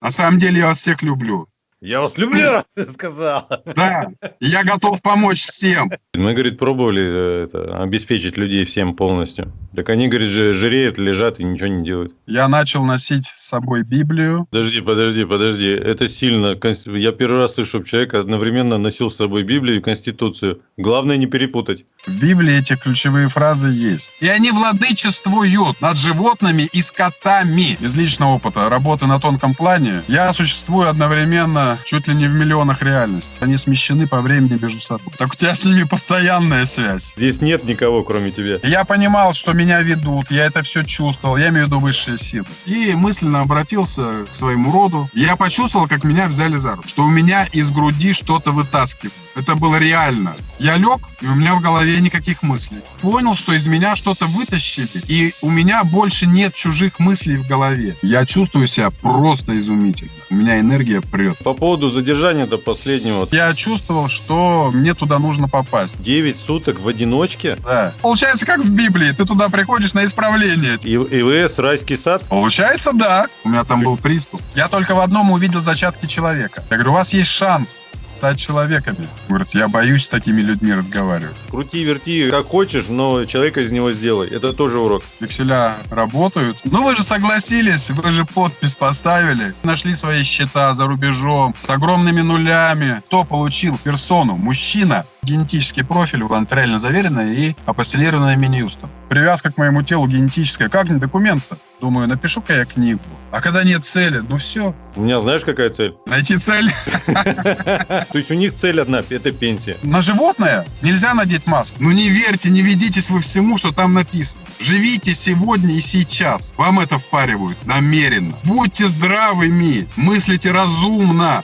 На самом деле я вас всех люблю. Я вас люблю, ты сказал. Да, я готов помочь всем. Мы, говорит, пробовали э, это, обеспечить людей всем полностью. Так они, говорит, жиреют, лежат и ничего не делают. Я начал носить с собой Библию. Подожди, подожди, подожди. Это сильно. Я первый раз слышу, чтобы человек одновременно носил с собой Библию и Конституцию. Главное не перепутать. В Библии эти ключевые фразы есть. И они владычествуют над животными и скотами. Из личного опыта работы на тонком плане я существую одновременно чуть ли не в миллионах реальностей. Они смещены по времени между собой. Так у тебя с ними постоянная связь. Здесь нет никого, кроме тебя. Я понимал, что меня ведут, я это все чувствовал, я имею в виду высшие силы. И мысленно обратился к своему роду. Я почувствовал, как меня взяли за руку, что у меня из груди что-то вытаскивают. Это было реально. Я лег, и у меня в голове никаких мыслей. Понял, что из меня что-то вытащили, и у меня больше нет чужих мыслей в голове. Я чувствую себя просто изумительно. У меня энергия прет. По поводу задержания до последнего. Я чувствовал, что мне туда нужно попасть. 9 суток в одиночке? Да. Получается, как в Библии. Ты туда приходишь на исправление. И ИВС, райский сад? Получается, да. У меня там был приступ. Я только в одном увидел зачатки человека. Я говорю, у вас есть шанс стать человеками. Говорит, я боюсь с такими людьми разговаривать. Крути, верти, как хочешь, но человека из него сделай. Это тоже урок. Векселя работают. Ну вы же согласились, вы же подпись поставили. Нашли свои счета за рубежом с огромными нулями. Кто получил персону? Мужчина. Генетический профиль нотариально заверенный и апостелированный Минюстом. Привязка к моему телу генетическая. Как не документ-то? Думаю, напишу-ка я книгу. А когда нет цели, ну все. У меня знаешь, какая цель? Найти цель. То есть у них цель одна – это пенсия. На животное нельзя надеть маску. Ну не верьте, не ведитесь вы всему, что там написано. Живите сегодня и сейчас. Вам это впаривают намеренно. Будьте здравыми, мыслите разумно.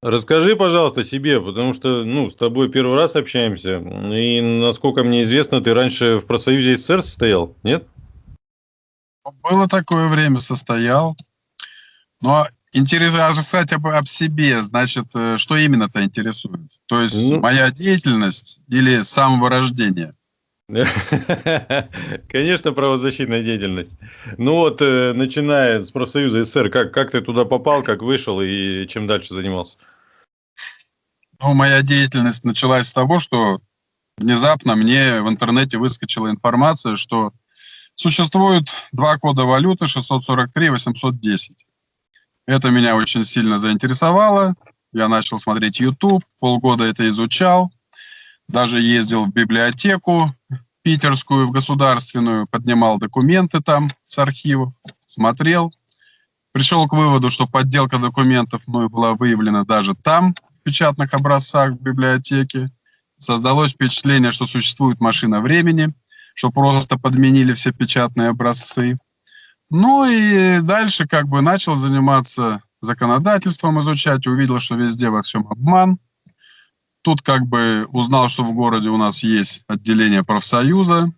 Расскажи, пожалуйста, себе, потому что, ну, с тобой первый раз общаемся, и, насколько мне известно, ты раньше в профсоюзе СССР состоял, нет? Было такое время, состоял. Но интересно сказать об, об себе, значит, э, что именно-то интересует? То есть ну... моя деятельность или самого рождения? Конечно, правозащитная деятельность. Ну вот, э, начиная с профсоюза СССР, как, как ты туда попал, как вышел и чем дальше занимался? Ну, моя деятельность началась с того, что внезапно мне в интернете выскочила информация, что существует два кода валюты 643 и 810. Это меня очень сильно заинтересовало. Я начал смотреть YouTube, полгода это изучал, даже ездил в библиотеку питерскую, в государственную, поднимал документы там с архивов, смотрел. Пришел к выводу, что подделка документов ну, была выявлена даже там, в печатных образцах в библиотеке. Создалось впечатление, что существует машина времени, что просто подменили все печатные образцы. Ну и дальше как бы начал заниматься законодательством, изучать, увидел, что везде во всем обман – Тут как бы узнал, что в городе у нас есть отделение профсоюза.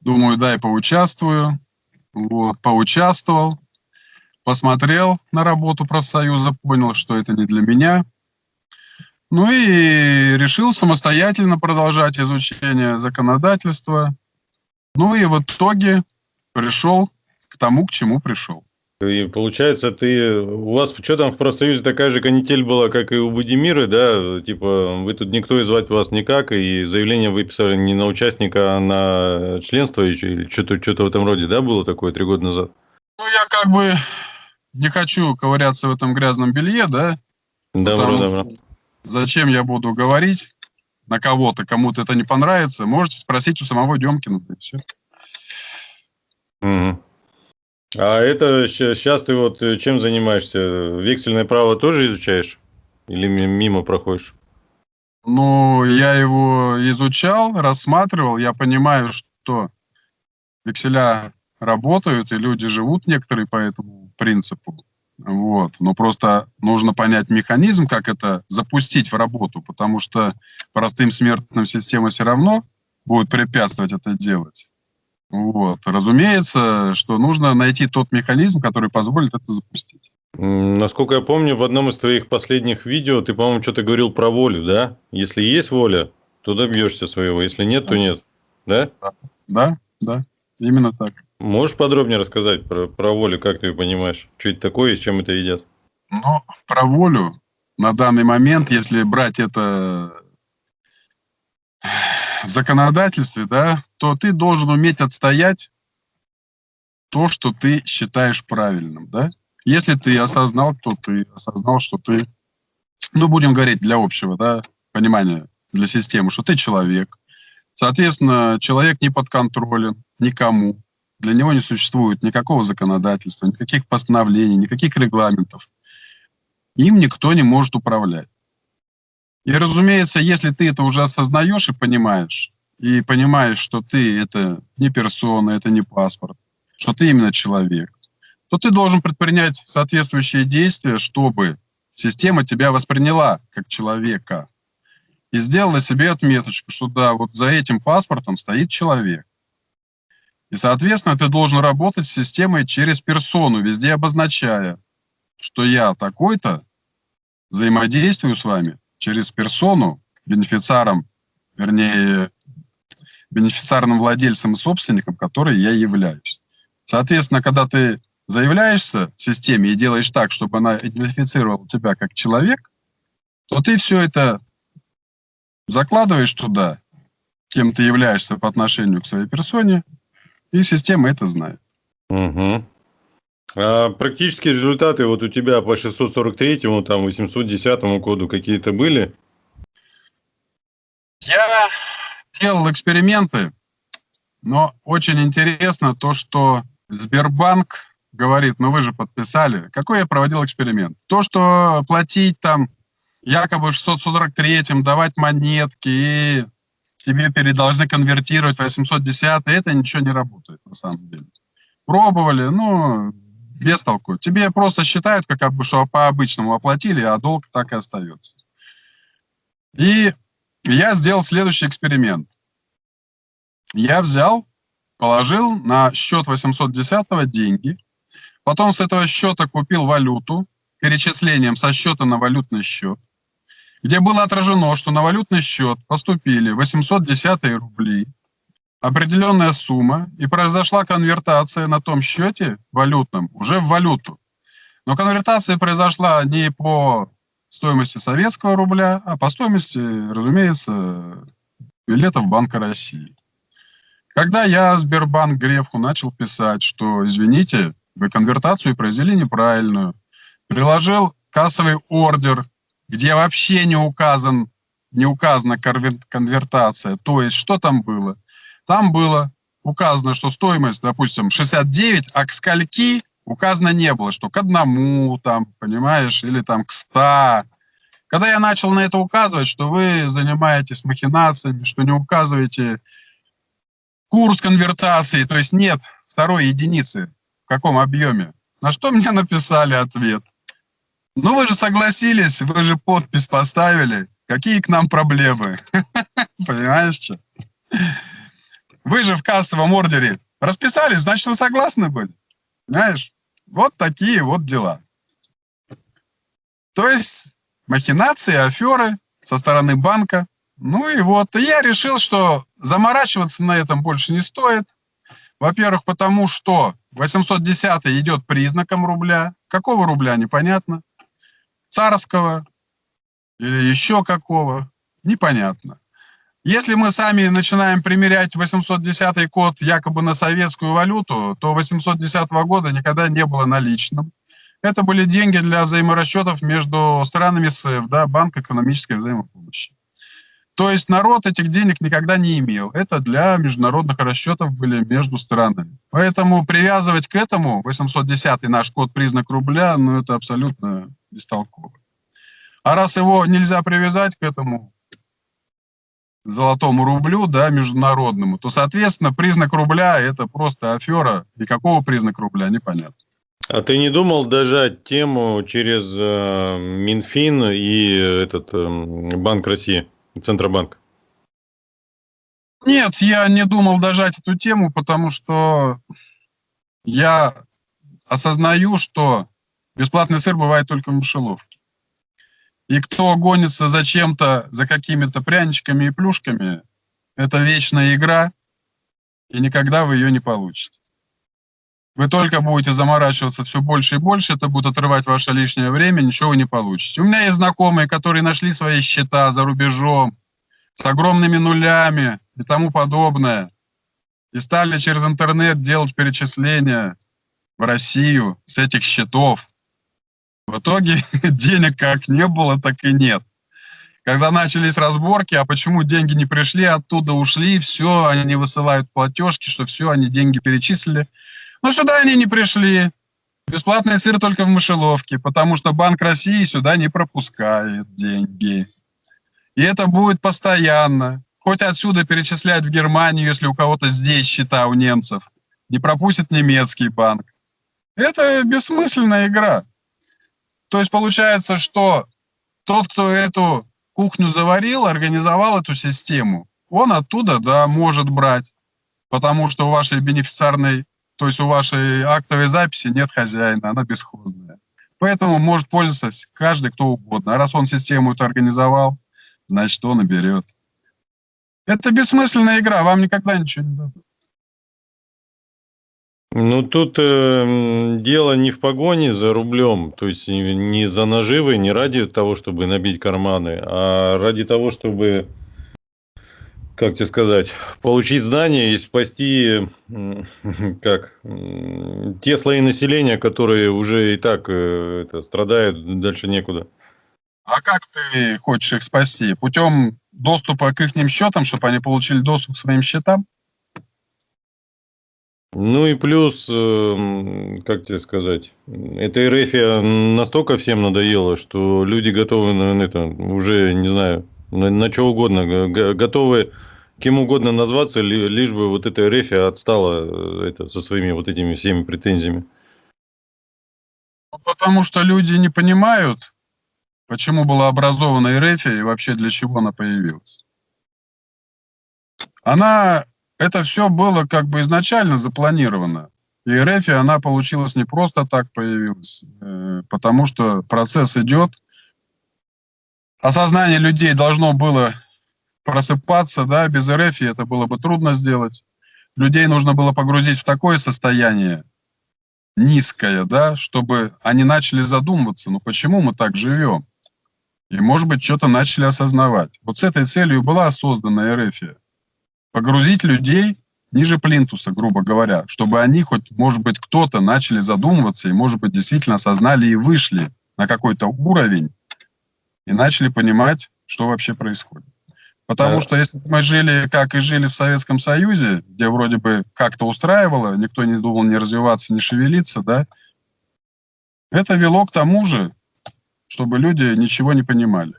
Думаю, дай поучаствую. Вот, поучаствовал, посмотрел на работу профсоюза, понял, что это не для меня. Ну и решил самостоятельно продолжать изучение законодательства. Ну и в итоге пришел к тому, к чему пришел. И получается, ты у вас что там в профсоюзе такая же канитель была, как и у Будимира, да? Типа, вы тут никто и звать вас никак, и заявление выписали не на участника, а на членство, или что-то что в этом роде, да, было такое три года назад? Ну, я как бы не хочу ковыряться в этом грязном белье, да? Добро, добро. Зачем я буду говорить на кого-то, кому-то это не понравится? Можете спросить у самого Демкина, и все. Угу. А это сейчас ты вот э, чем занимаешься? Вексельное право тоже изучаешь? Или мимо проходишь? Ну, я его изучал, рассматривал. Я понимаю, что векселя работают, и люди живут некоторые по этому принципу. Вот. Но просто нужно понять механизм, как это запустить в работу, потому что простым смертным система все равно будет препятствовать это делать. Вот. Разумеется, что нужно найти тот механизм, который позволит это запустить. Насколько я помню, в одном из твоих последних видео ты, по-моему, что-то говорил про волю, да? Если есть воля, то добьешься своего, если нет, то нет. Да? Да, да, именно так. Можешь подробнее рассказать про, про волю, как ты ее понимаешь? Что это такое и с чем это едят? Но про волю на данный момент, если брать это в законодательстве, да, то ты должен уметь отстоять то, что ты считаешь правильным, да. Если ты осознал, кто ты, осознал, что ты, ну, будем говорить для общего, да, понимания, для системы, что ты человек, соответственно, человек не подконтролен никому, для него не существует никакого законодательства, никаких постановлений, никаких регламентов. Им никто не может управлять. И, разумеется, если ты это уже осознаешь и понимаешь, и понимаешь, что ты это не персона, это не паспорт, что ты именно человек, то ты должен предпринять соответствующие действия, чтобы система тебя восприняла как человека и сделала себе отметочку, что да, вот за этим паспортом стоит человек. И, соответственно, ты должен работать с системой через персону, везде обозначая, что я такой-то взаимодействую с вами через персону, бенефициаром, вернее, бенефициарным владельцем и собственником, который я являюсь. Соответственно, когда ты заявляешься системе и делаешь так, чтобы она идентифицировала тебя как человек, то ты все это закладываешь туда, кем ты являешься по отношению к своей персоне, и система это знает. Угу. А практические результаты вот у тебя по 643, му там, 810 коду какие-то были? Я делал эксперименты, но очень интересно то, что Сбербанк говорит, ну вы же подписали. Какой я проводил эксперимент? То, что платить там якобы 643-м, давать монетки и тебе должны конвертировать 810 это ничего не работает на самом деле. Пробовали, ну, без толку. Тебе просто считают, как бы, что по обычному оплатили, а долг так и остается. И я сделал следующий эксперимент. Я взял, положил на счет 810 деньги, потом с этого счета купил валюту перечислением со счета на валютный счет, где было отражено, что на валютный счет поступили 810 рубли, определенная сумма, и произошла конвертация на том счете валютном уже в валюту. Но конвертация произошла не по стоимости советского рубля, а по стоимости, разумеется, билетов Банка России. Когда я Сбербанк Грефу начал писать, что, извините, вы конвертацию произвели неправильную, приложил кассовый ордер, где вообще не указан не указана конвертация, то есть что там было? Там было указано, что стоимость, допустим, 69, а к скольки указано не было, что к одному, там, понимаешь, или там к 100. Когда я начал на это указывать, что вы занимаетесь махинациями, что не указываете курс конвертации, то есть нет второй единицы, в каком объеме, на что мне написали ответ. Ну вы же согласились, вы же подпись поставили, какие к нам проблемы? Понимаешь, что? Вы же в кассовом ордере расписались, значит, вы согласны были. Понимаешь? Вот такие вот дела. То есть махинации, аферы со стороны банка. Ну и вот, и я решил, что заморачиваться на этом больше не стоит. Во-первых, потому что 810 идет признаком рубля. Какого рубля, непонятно. Царского или еще какого, непонятно. Если мы сами начинаем примерять 810 код якобы на советскую валюту, то 810 года никогда не было наличным. Это были деньги для взаиморасчетов между странами СЭФ, да, Банк экономической взаимопомощи. То есть народ этих денег никогда не имел. Это для международных расчетов были между странами. Поэтому привязывать к этому 810 наш код признак рубля, ну это абсолютно бестолково. А раз его нельзя привязать к этому золотому рублю, да, международному, то, соответственно, признак рубля – это просто афера. И какого признак рубля, непонятно. А ты не думал дожать тему через э, Минфин и этот э, Банк России, Центробанк? Нет, я не думал дожать эту тему, потому что я осознаю, что бесплатный сыр бывает только в мышеловке. И кто гонится за чем-то, за какими-то пряничками и плюшками, это вечная игра. и никогда вы ее не получите. Вы только будете заморачиваться все больше и больше, это будет отрывать ваше лишнее время, ничего вы не получите. У меня есть знакомые, которые нашли свои счета за рубежом, с огромными нулями и тому подобное, и стали через интернет делать перечисления в Россию с этих счетов. В итоге денег как не было, так и нет. Когда начались разборки, а почему деньги не пришли, оттуда ушли, все, они высылают платежки, что все, они деньги перечислили. Но сюда они не пришли. Бесплатный сыр только в мышеловке, потому что Банк России сюда не пропускает деньги. И это будет постоянно. Хоть отсюда перечислять в Германию, если у кого-то здесь счета у немцев. Не пропустит немецкий банк. Это бессмысленная игра. То есть получается, что тот, кто эту кухню заварил, организовал эту систему, он оттуда, да, может брать, потому что у вашей бенефициарной, то есть у вашей актовой записи нет хозяина, она бесхозная. Поэтому может пользоваться каждый, кто угодно. А раз он систему эту организовал, значит, он и берет. Это бессмысленная игра, вам никогда ничего не дадут. Ну, тут э, дело не в погоне за рублем, то есть не за наживой, не ради того, чтобы набить карманы, а ради того, чтобы, как тебе сказать, получить знания и спасти как, те слои населения, которые уже и так э, это, страдают, дальше некуда. А как ты хочешь их спасти? Путем доступа к их счетам, чтобы они получили доступ к своим счетам? Ну и плюс, эм, как тебе сказать, эта РФ настолько всем надоела, что люди готовы на это, уже, не знаю, на, на что угодно, готовы кем угодно назваться, лишь бы вот эта РФ отстала э, это, со своими вот этими всеми претензиями. Ну, потому что люди не понимают, почему была образована РФ и вообще для чего она появилась. Она это все было как бы изначально запланировано. И РФ, она получилась не просто так появилась, э, потому что процесс идет. Осознание людей должно было просыпаться, да, без РФ это было бы трудно сделать. Людей нужно было погрузить в такое состояние низкое, да, чтобы они начали задумываться, ну почему мы так живем? И, может быть, что-то начали осознавать. Вот с этой целью была создана РФ погрузить людей ниже плинтуса, грубо говоря, чтобы они хоть, может быть, кто-то начали задумываться и, может быть, действительно осознали и вышли на какой-то уровень и начали понимать, что вообще происходит. Потому что если мы жили, как и жили в Советском Союзе, где вроде бы как-то устраивало, никто не думал не развиваться, не шевелиться, да, это вело к тому же, чтобы люди ничего не понимали.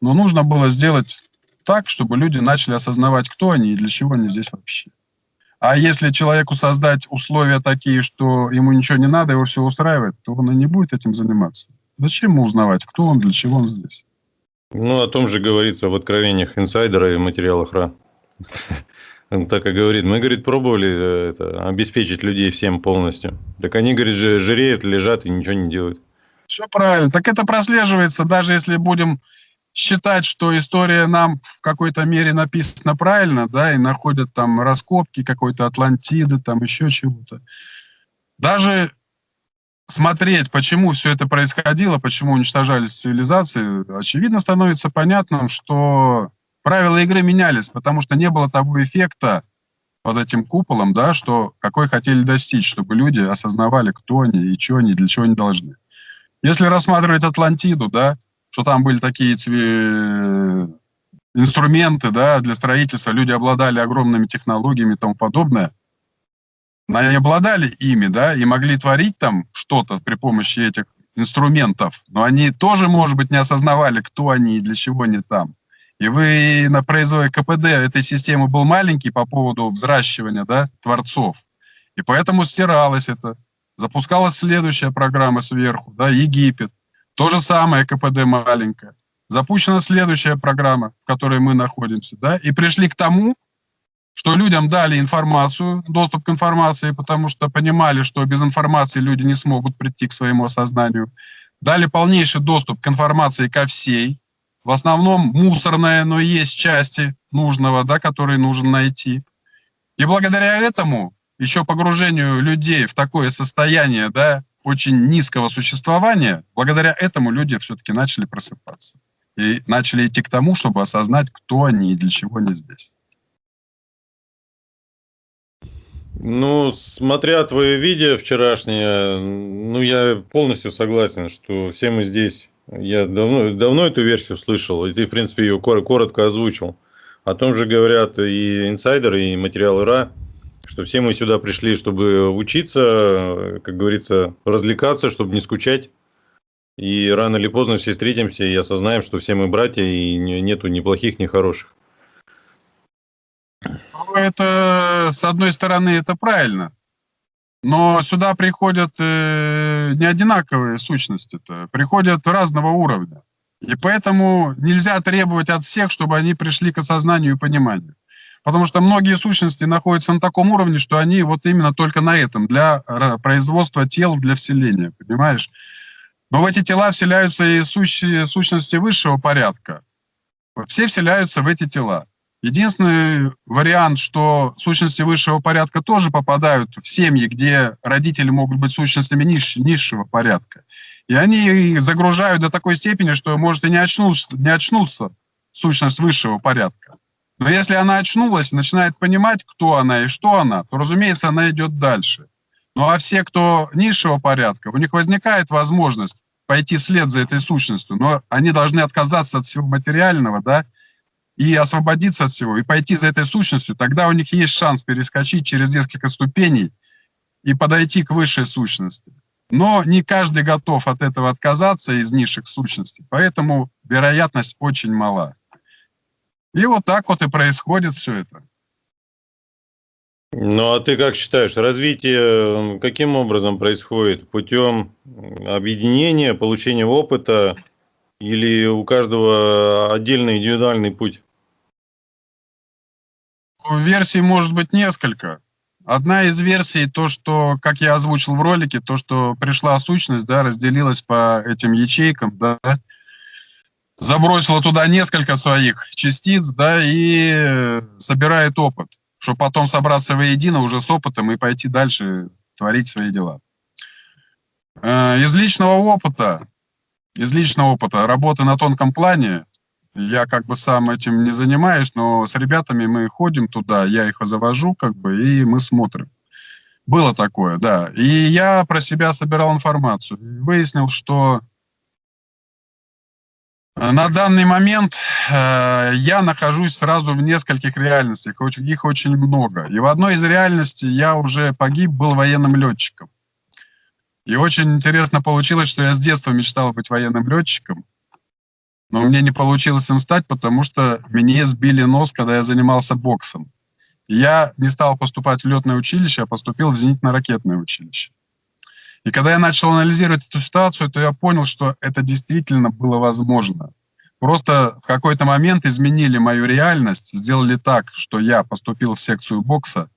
Но нужно было сделать так, чтобы люди начали осознавать, кто они и для чего они здесь вообще. А если человеку создать условия такие, что ему ничего не надо, его все устраивает, то он и не будет этим заниматься. Зачем ему узнавать, кто он, для чего он здесь? Ну, о том же говорится в откровениях инсайдера и материалах РА. Он так и говорит. Мы, говорит, пробовали э, это, обеспечить людей всем полностью. Так они, говорит, жиреют, лежат и ничего не делают. Все правильно. Так это прослеживается, даже если будем считать, что история нам в какой-то мере написана правильно, да, и находят там раскопки какой-то Атлантиды, там еще чего-то. Даже смотреть, почему все это происходило, почему уничтожались цивилизации, очевидно становится понятным, что правила игры менялись, потому что не было того эффекта под этим куполом, да, что какой хотели достичь, чтобы люди осознавали, кто они и что они, для чего они должны. Если рассматривать Атлантиду, да, что там были такие инструменты да, для строительства, люди обладали огромными технологиями и тому подобное. Они обладали ими, да, и могли творить там что-то при помощи этих инструментов, но они тоже, может быть, не осознавали, кто они и для чего они там. И вы на производстве КПД этой системы был маленький по поводу взращивания да, творцов. И поэтому стиралось это. Запускалась следующая программа сверху, да, Египет. То же самое КПД маленькое. Запущена следующая программа, в которой мы находимся, да, и пришли к тому, что людям дали информацию, доступ к информации, потому что понимали, что без информации люди не смогут прийти к своему осознанию. Дали полнейший доступ к информации ко всей, в основном мусорная, но есть части нужного, да, которые нужно найти. И благодаря этому, еще погружению людей в такое состояние, да, очень низкого существования, благодаря этому люди все-таки начали просыпаться. И начали идти к тому, чтобы осознать, кто они и для чего они здесь. Ну, смотря твое видео вчерашнее, ну, я полностью согласен, что все мы здесь. Я давно, давно эту версию слышал, и ты, в принципе, ее коротко озвучил. О том же говорят и инсайдеры, и материалы РА, что все мы сюда пришли, чтобы учиться, как говорится, развлекаться, чтобы не скучать. И рано или поздно все встретимся и осознаем, что все мы братья, и нету ни плохих, ни хороших. Ну, это, с одной стороны, это правильно. Но сюда приходят э, не одинаковые сущности-то, приходят разного уровня. И поэтому нельзя требовать от всех, чтобы они пришли к осознанию и пониманию. Потому что многие сущности находятся на таком уровне, что они вот именно только на этом, для производства тел, для вселения, понимаешь? Но в эти тела вселяются и сущи, сущности высшего порядка. Все вселяются в эти тела. Единственный вариант, что сущности высшего порядка тоже попадают в семьи, где родители могут быть сущностями ниш, низшего порядка. И они загружают до такой степени, что может и не очнуться, не очнуться сущность высшего порядка. Но если она очнулась, начинает понимать, кто она и что она, то, разумеется, она идет дальше. Ну а все, кто низшего порядка, у них возникает возможность пойти вслед за этой сущностью, но они должны отказаться от всего материального, да, и освободиться от всего, и пойти за этой сущностью, тогда у них есть шанс перескочить через несколько ступеней и подойти к высшей сущности. Но не каждый готов от этого отказаться из низших сущностей, поэтому вероятность очень мала. И вот так вот и происходит все это. Ну, а ты как считаешь, развитие каким образом происходит? Путем объединения, получения опыта или у каждого отдельный индивидуальный путь? Версий может быть несколько. Одна из версий, то, что, как я озвучил в ролике, то, что пришла сущность, да, разделилась по этим ячейкам, да, забросила туда несколько своих частиц, да, и собирает опыт, чтобы потом собраться воедино уже с опытом и пойти дальше творить свои дела. Э, из личного опыта, из личного опыта работы на тонком плане, я как бы сам этим не занимаюсь, но с ребятами мы ходим туда, я их завожу, как бы, и мы смотрим. Было такое, да. И я про себя собирал информацию. Выяснил, что э, на данный момент э, я нахожусь сразу в нескольких реальностях, их очень много. И в одной из реальностей я уже погиб, был военным летчиком. И очень интересно получилось, что я с детства мечтал быть военным летчиком но мне не получилось им стать, потому что мне сбили нос, когда я занимался боксом. Я не стал поступать в летное училище, а поступил в зенитно-ракетное училище. И когда я начал анализировать эту ситуацию, то я понял, что это действительно было возможно. Просто в какой-то момент изменили мою реальность, сделали так, что я поступил в секцию бокса,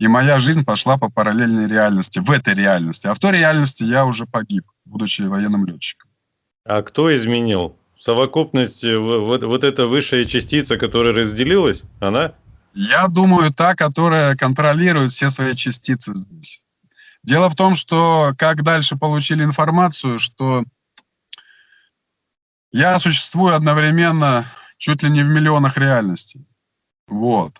и моя жизнь пошла по параллельной реальности, в этой реальности. А в той реальности я уже погиб, будучи военным летчиком. А кто изменил? совокупность, э, вот, вот эта высшая частица, которая разделилась, она? Я думаю, та, которая контролирует все свои частицы здесь. Дело в том, что как дальше получили информацию, что я существую одновременно чуть ли не в миллионах реальностей. Вот.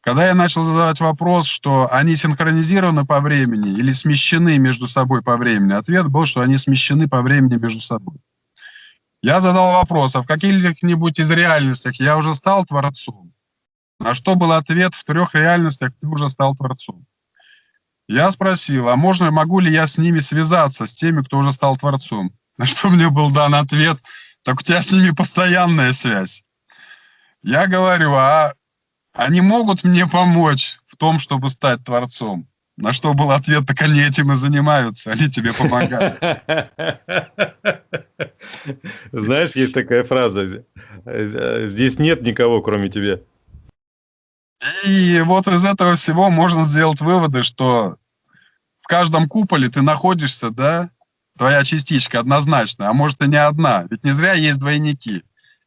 Когда я начал задавать вопрос, что они синхронизированы по времени или смещены между собой по времени, ответ был, что они смещены по времени между собой. Я задал вопрос, а в каких-нибудь из реальностях я уже стал Творцом? На что был ответ, в трех реальностях ты уже стал Творцом. Я спросил, а можно, могу ли я с ними связаться, с теми, кто уже стал Творцом? На что мне был дан ответ, так у тебя с ними постоянная связь. Я говорю, а они могут мне помочь в том, чтобы стать Творцом? На что был ответ, так они этим и занимаются, они тебе помогают. Знаешь, есть такая фраза, здесь нет никого, кроме тебя. И вот из этого всего можно сделать выводы, что в каждом куполе ты находишься, да, твоя частичка однозначно, а может и не одна. Ведь не зря есть двойники.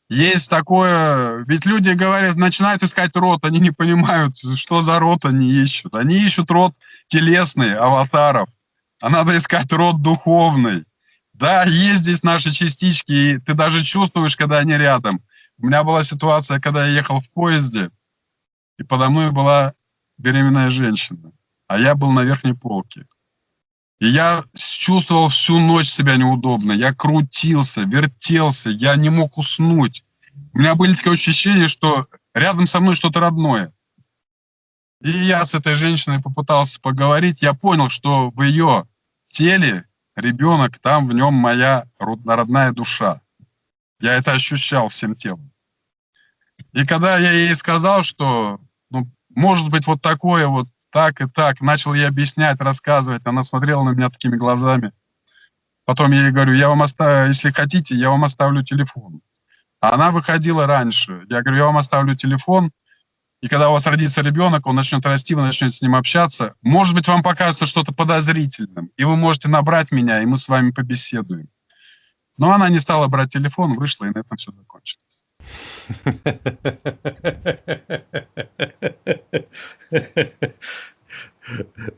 Есть такое, ведь люди говорят, начинают искать род, они не понимают, что за род они ищут. Они ищут род телесный, аватаров, а надо искать род духовный. Да, есть здесь наши частички, и ты даже чувствуешь, когда они рядом. У меня была ситуация, когда я ехал в поезде, и подо мной была беременная женщина, а я был на верхней полке. И я чувствовал всю ночь себя неудобно. Я крутился, вертелся, я не мог уснуть. У меня были такие ощущения, что рядом со мной что-то родное. И я с этой женщиной попытался поговорить. Я понял, что в ее теле ребенок, там в нем моя родная душа. Я это ощущал всем телом. И когда я ей сказал, что ну, может быть вот такое вот так и так. Начал ей объяснять, рассказывать. Она смотрела на меня такими глазами. Потом я ей говорю, я вам оставлю, если хотите, я вам оставлю телефон. А она выходила раньше. Я говорю, я вам оставлю телефон, и когда у вас родится ребенок, он начнет расти, вы начнете с ним общаться. Может быть, вам покажется что-то подозрительным, и вы можете набрать меня, и мы с вами побеседуем. Но она не стала брать телефон, вышла, и на этом все закончилось.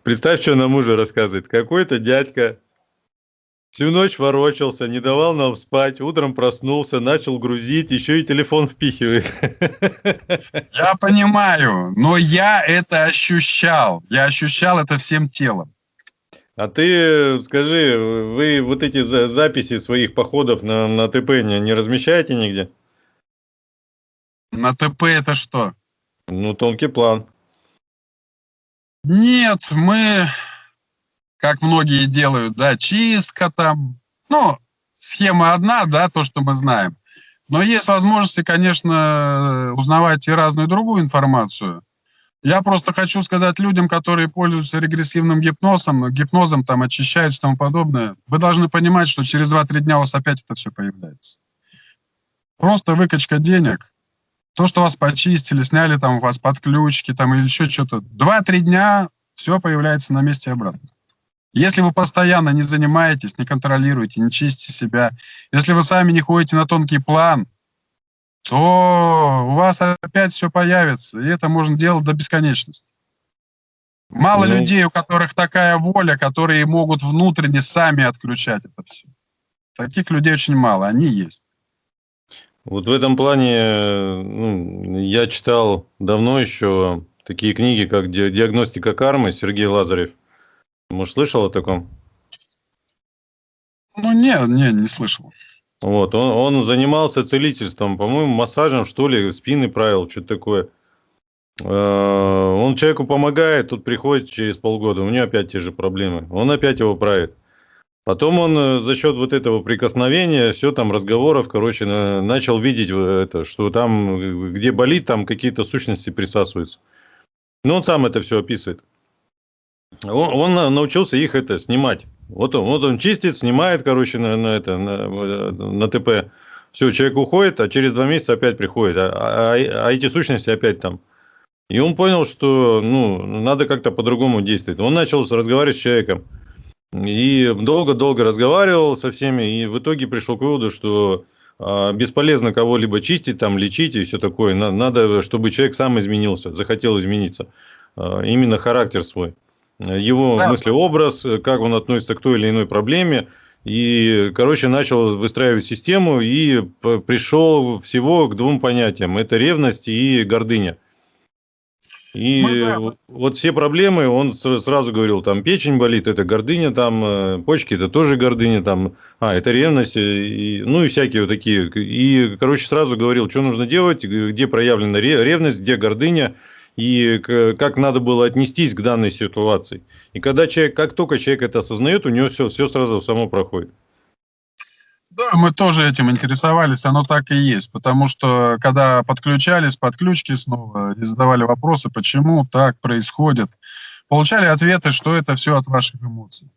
Представь, что нам мужа рассказывает. Какой-то дядька всю ночь ворочался, не давал нам спать, утром проснулся, начал грузить, еще и телефон впихивает. Я понимаю, но я это ощущал. Я ощущал это всем телом. А ты скажи, вы вот эти записи своих походов на, на ТП не, не размещаете нигде? На ТП это что? Ну, тонкий план. Нет, мы, как многие делают, да, чистка там, ну, схема одна, да, то, что мы знаем. Но есть возможности, конечно, узнавать и разную другую информацию. Я просто хочу сказать людям, которые пользуются регрессивным гипнозом, гипнозом там очищают и тому подобное, вы должны понимать, что через 2-3 дня у вас опять это все появляется. Просто выкачка денег, то, что вас почистили, сняли там у вас подключки там или еще что-то, два-три дня все появляется на месте обратно. Если вы постоянно не занимаетесь, не контролируете, не чистите себя, если вы сами не ходите на тонкий план, то у вас опять все появится, и это можно делать до бесконечности. Мало ну... людей, у которых такая воля, которые могут внутренне сами отключать это все. Таких людей очень мало, они есть. Вот в этом плане ну, я читал давно еще такие книги, как «Диагностика кармы» Сергей Лазарев. Может, слышал о таком? Ну, не, не, не слышал. Вот, он, он занимался целительством, по-моему, массажем, что ли, спины правил, что-то такое. Э, он человеку помогает, тут приходит через полгода, у него опять те же проблемы. Он опять его правит. Потом он э, за счет вот этого прикосновения, все там разговоров, короче, начал видеть это, что там, э, где болит, там какие-то сущности присасываются. Ну, он сам это все описывает. Он, он научился их это снимать. Вот он, вот он чистит, снимает, короче, на, на это, на, на ТП. Все, человек уходит, а через два месяца опять приходит. А, а, а эти сущности опять там. И он понял, что ну, надо как-то по-другому действовать. Он начал разговаривать с человеком. И долго-долго разговаривал со всеми, и в итоге пришел к выводу, что а, бесполезно кого-либо чистить, там, лечить и все такое. Надо, чтобы человек сам изменился, захотел измениться. А, именно характер свой. Его да. мыслеобраз, как он относится к той или иной проблеме. И, короче, начал выстраивать систему и пришел всего к двум понятиям. Это ревность и гордыня. И Мы, вот все проблемы, он сразу говорил, там печень болит, это гордыня, там э, почки, это тоже гордыня, там, а, это ревность, э, и, ну и всякие вот такие. И, короче, сразу говорил, что нужно делать, где проявлена ревность, где гордыня, и как надо было отнестись к данной ситуации. И когда человек, как только человек это осознает, у него все, все сразу само проходит. Да, мы тоже этим интересовались, оно так и есть, потому что когда подключались, подключки снова, и задавали вопросы, почему так происходит, получали ответы, что это все от ваших эмоций.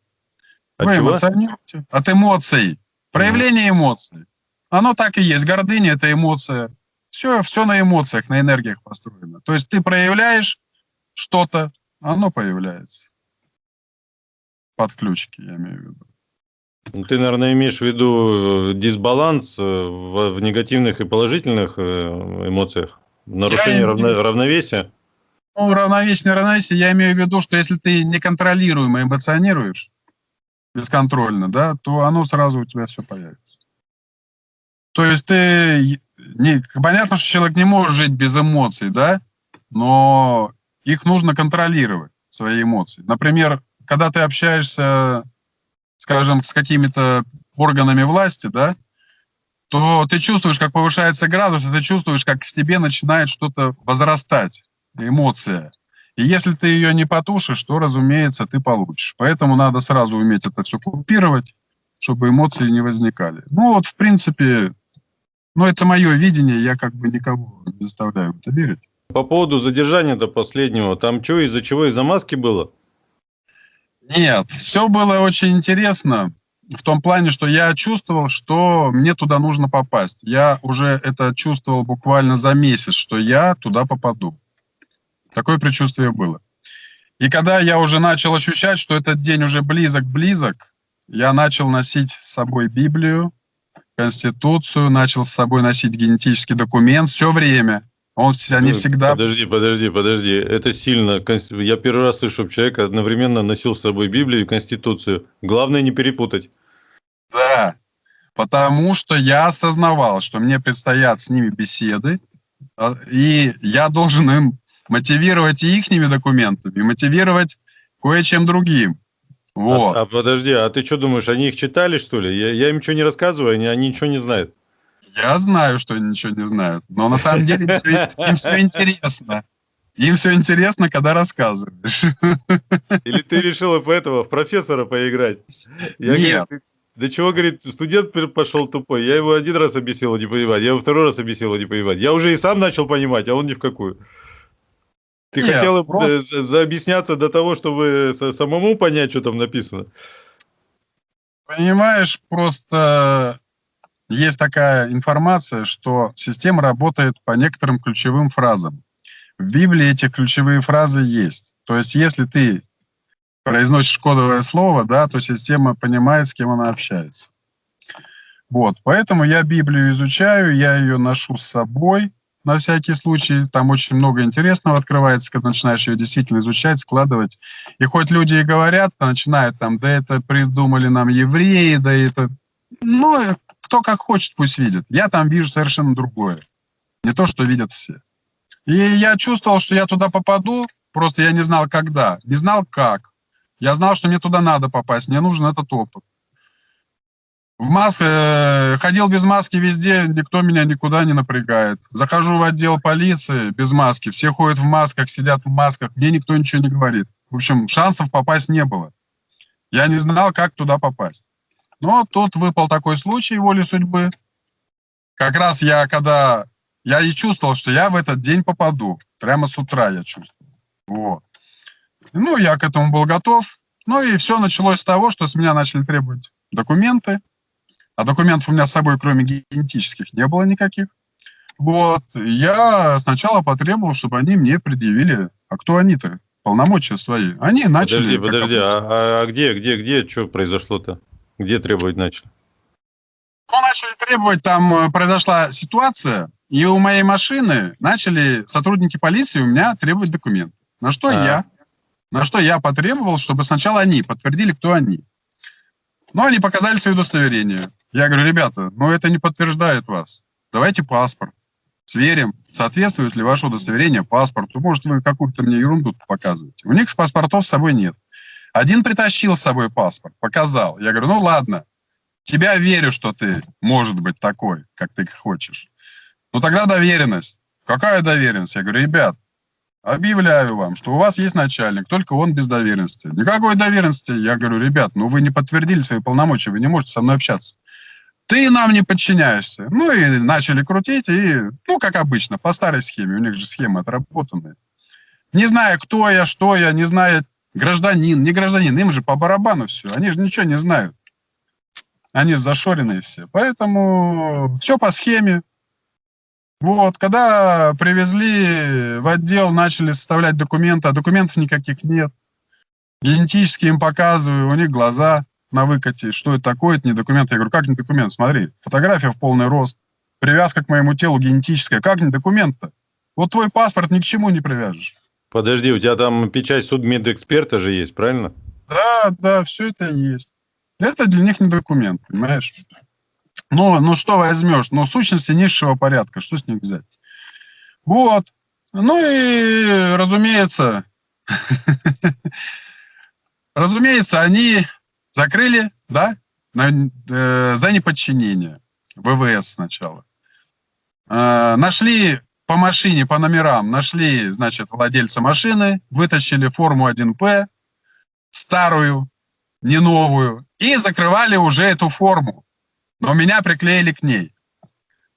От Вы чего? эмоционируете. От эмоций. Проявление mm. эмоций. Оно так и есть. Гордыня – это эмоция. Все, все на эмоциях, на энергиях построено. То есть ты проявляешь что-то, оно появляется. Подключки, я имею в виду. Ну, ты, наверное, имеешь в виду э, дисбаланс э, в, в негативных и положительных э, эмоциях? Нарушение я равно, равновесия? Ну, равновесие, равновесие, я имею в виду, что если ты неконтролируемо эмоционируешь, бесконтрольно, да, то оно сразу у тебя все появится. То есть ты... Не, понятно, что человек не может жить без эмоций, да, но их нужно контролировать, свои эмоции. Например, когда ты общаешься, скажем, с какими-то органами власти, да, то ты чувствуешь, как повышается градус, и ты чувствуешь, как к тебе начинает что-то возрастать, эмоция. И если ты ее не потушишь, то, разумеется, ты получишь. Поэтому надо сразу уметь это все купировать, чтобы эмоции не возникали. Ну вот, в принципе, ну это мое видение, я как бы никого не заставляю это верить. По поводу задержания до последнего, там что, из-за чего, из-за маски было? Нет, все было очень интересно в том плане, что я чувствовал, что мне туда нужно попасть. Я уже это чувствовал буквально за месяц, что я туда попаду. Такое предчувствие было. И когда я уже начал ощущать, что этот день уже близок-близок, я начал носить с собой Библию, Конституцию, начал с собой носить генетический документ все время. Он, они ну, всегда... Подожди, подожди, подожди. Это сильно. Я первый раз слышу, чтобы человек одновременно носил с собой Библию и Конституцию. Главное не перепутать. Да, потому что я осознавал, что мне предстоят с ними беседы, а, и я должен им мотивировать и ихними документами, и мотивировать кое-чем другим. Вот. А, а подожди, а ты что думаешь, они их читали, что ли? Я, я им ничего не рассказываю, они, они ничего не знают. Я знаю, что они ничего не знают, но на самом деле им все, им все интересно. Им все интересно, когда рассказываешь. Или ты решила поэтому в профессора поиграть? Я Нет. Говорю, да чего, говорит, студент пошел тупой. Я его один раз объяснил, не понимать. Я его второй раз объяснил, не понимать. Я уже и сам начал понимать, а он ни в какую. Ты Нет, хотел просто... заобъясняться до того, чтобы самому понять, что там написано? Понимаешь, просто есть такая информация, что система работает по некоторым ключевым фразам. В Библии эти ключевые фразы есть. То есть если ты произносишь кодовое слово, да, то система понимает, с кем она общается. Вот, поэтому я Библию изучаю, я ее ношу с собой на всякий случай. Там очень много интересного открывается, когда начинаешь ее действительно изучать, складывать. И хоть люди и говорят, начинают там, да это придумали нам евреи, да это... Ну, кто как хочет, пусть видит. Я там вижу совершенно другое. Не то, что видят все. И я чувствовал, что я туда попаду, просто я не знал, когда, не знал, как. Я знал, что мне туда надо попасть, мне нужен этот опыт. В маске, э, ходил без маски везде, никто меня никуда не напрягает. Захожу в отдел полиции без маски, все ходят в масках, сидят в масках, мне никто ничего не говорит. В общем, шансов попасть не было. Я не знал, как туда попасть. Но тут выпал такой случай воли судьбы. Как раз я, когда... Я и чувствовал, что я в этот день попаду. Прямо с утра я чувствовал. Вот. Ну, я к этому был готов. Ну и все началось с того, что с меня начали требовать документы. А документов у меня с собой, кроме генетических, не было никаких. Вот. Я сначала потребовал, чтобы они мне предъявили, а кто они-то, полномочия свои. Они начали... Подожди, подожди, а, а где, где, где, что произошло-то? Где требовать начали? Ну, начали требовать, там э, произошла ситуация, и у моей машины начали сотрудники полиции у меня требовать документы. На что а. я, на что я потребовал, чтобы сначала они подтвердили, кто они. Ну, они показали свои удостоверения. Я говорю, ребята, ну это не подтверждает вас. Давайте паспорт. Сверим, соответствует ли ваше удостоверение паспорту. Может, вы какую-то мне ерунду показываете. У них паспортов с собой нет. Один притащил с собой паспорт, показал. Я говорю, ну ладно, тебя верю, что ты может быть такой, как ты хочешь. Ну тогда доверенность. Какая доверенность? Я говорю, ребят, объявляю вам, что у вас есть начальник, только он без доверенности. Никакой доверенности. Я говорю, ребят, ну вы не подтвердили свои полномочия, вы не можете со мной общаться. Ты нам не подчиняешься. Ну и начали крутить, и, ну, как обычно, по старой схеме, у них же схемы отработанные. Не зная, кто я, что я, не зная, гражданин, не гражданин, им же по барабану все, они же ничего не знают. Они зашоренные все. Поэтому все по схеме. Вот, когда привезли в отдел, начали составлять документы, а документов никаких нет. Генетически им показываю, у них глаза на выкате, что это такое, это не документ. Я говорю, как не документ? Смотри, фотография в полный рост, привязка к моему телу генетическая. Как не документ-то? Вот твой паспорт ни к чему не привяжешь. Подожди, у тебя там печать судмедэксперта же есть, правильно? Да, да, все это есть. Это для них не документ, понимаешь? Ну, ну что возьмешь? Ну, сущности низшего порядка, что с них взять? Вот. Ну и, разумеется, разумеется, они закрыли, да, э, за неподчинение. ВВС сначала. Э, нашли по машине, по номерам, нашли, значит, владельца машины, вытащили форму 1П, старую, не новую, и закрывали уже эту форму. Но меня приклеили к ней.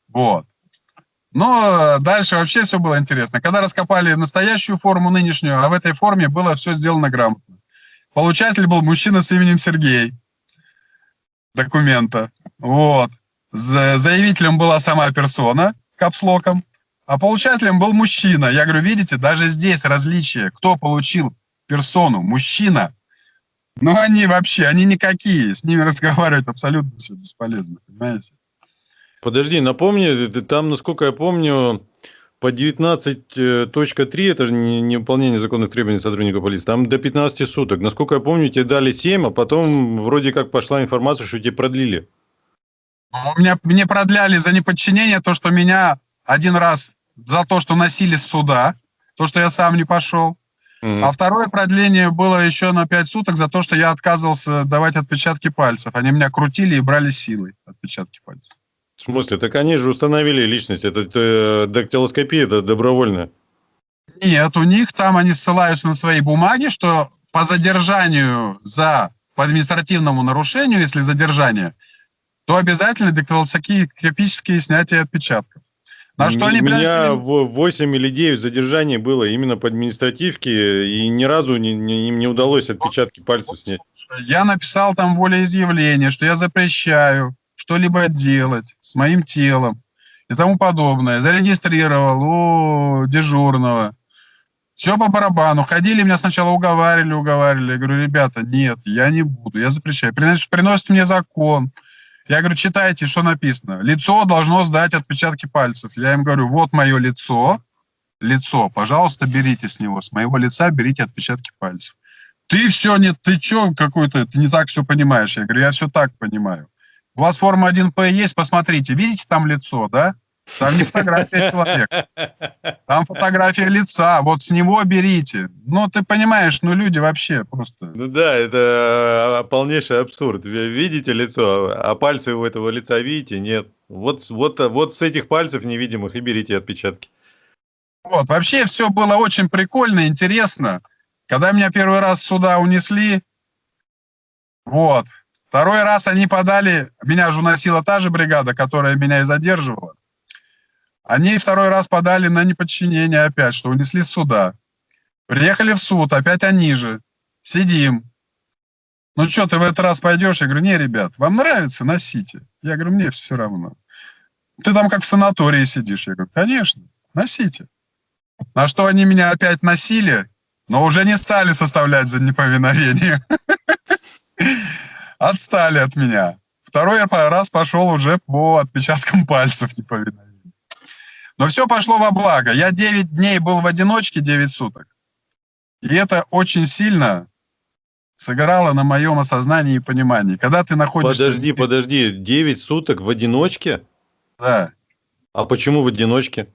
Вот. Но дальше вообще все было интересно. Когда раскопали настоящую форму нынешнюю, а в этой форме было все сделано грамотно. Получатель был мужчина с именем Сергей. Документа. Вот. Заявителем была сама персона, капслоком, а получателем был мужчина. Я говорю, видите, даже здесь различие. Кто получил персону? Мужчина. Ну, они вообще, они никакие. С ними разговаривать абсолютно все бесполезно, понимаете? Подожди, напомни, там, насколько я помню, по 19.3, это же не, не выполнение законных требований сотрудника полиции, там до 15 суток. Насколько я помню, тебе дали 7, а потом вроде как пошла информация, что тебе продлили. Ну, у меня, мне продляли за неподчинение то, что меня один раз за то, что носили с суда, то, что я сам не пошел. Mm. А второе продление было еще на 5 суток за то, что я отказывался давать отпечатки пальцев. Они меня крутили и брали силой отпечатки пальцев. В смысле? Так они же установили личность. Это, это дактилоскопия, это добровольно. Нет, у них там они ссылаются на свои бумаги, что по задержанию за по административному нарушению, если задержание, то обязательно дактилоскопические снятия отпечатков. На что они меня в 8 или 9 задержаний было именно по административке, и ни разу не, не, не удалось отпечатки пальцев снять. Я написал там волеизъявление, что я запрещаю что-либо делать с моим телом и тому подобное. Зарегистрировал у дежурного. Все по барабану. Ходили, меня сначала уговаривали, уговаривали. Я говорю, ребята, нет, я не буду, я запрещаю. Приносит, приносит мне закон. Я говорю, читайте, что написано. Лицо должно сдать отпечатки пальцев. Я им говорю, вот мое лицо, лицо, пожалуйста, берите с него, с моего лица берите отпечатки пальцев. Ты все, нет, ты что какой-то, ты не так все понимаешь. Я говорю, я все так понимаю. У вас форма 1П есть, посмотрите, видите там лицо, да? Там не фотография человека, там фотография лица, вот с него берите. Ну, ты понимаешь, ну, люди вообще просто... Ну да, это а, полнейший абсурд. Видите лицо, а пальцы у этого лица видите? Нет. Вот, вот, вот с этих пальцев невидимых и берите отпечатки. Вот, вообще все было очень прикольно, интересно. Когда меня первый раз сюда унесли, вот, Второй раз они подали, меня же уносила та же бригада, которая меня и задерживала. Они второй раз подали на неподчинение опять, что унесли суда. Приехали в суд, опять они же. Сидим. Ну что, ты в этот раз пойдешь? Я говорю, не, ребят, вам нравится, носите. Я говорю, мне все равно. Ты там как в санатории сидишь. Я говорю, конечно, носите. На что они меня опять носили, но уже не стали составлять за неповиновение. отстали от меня. Второй раз пошел уже по отпечаткам пальцев неповиновения. Но все пошло во благо. Я 9 дней был в одиночке, 9 суток. И это очень сильно сыграло на моем осознании и понимании. Когда ты находишься... Подожди, подожди, 9 суток в одиночке? Да. А почему в одиночке?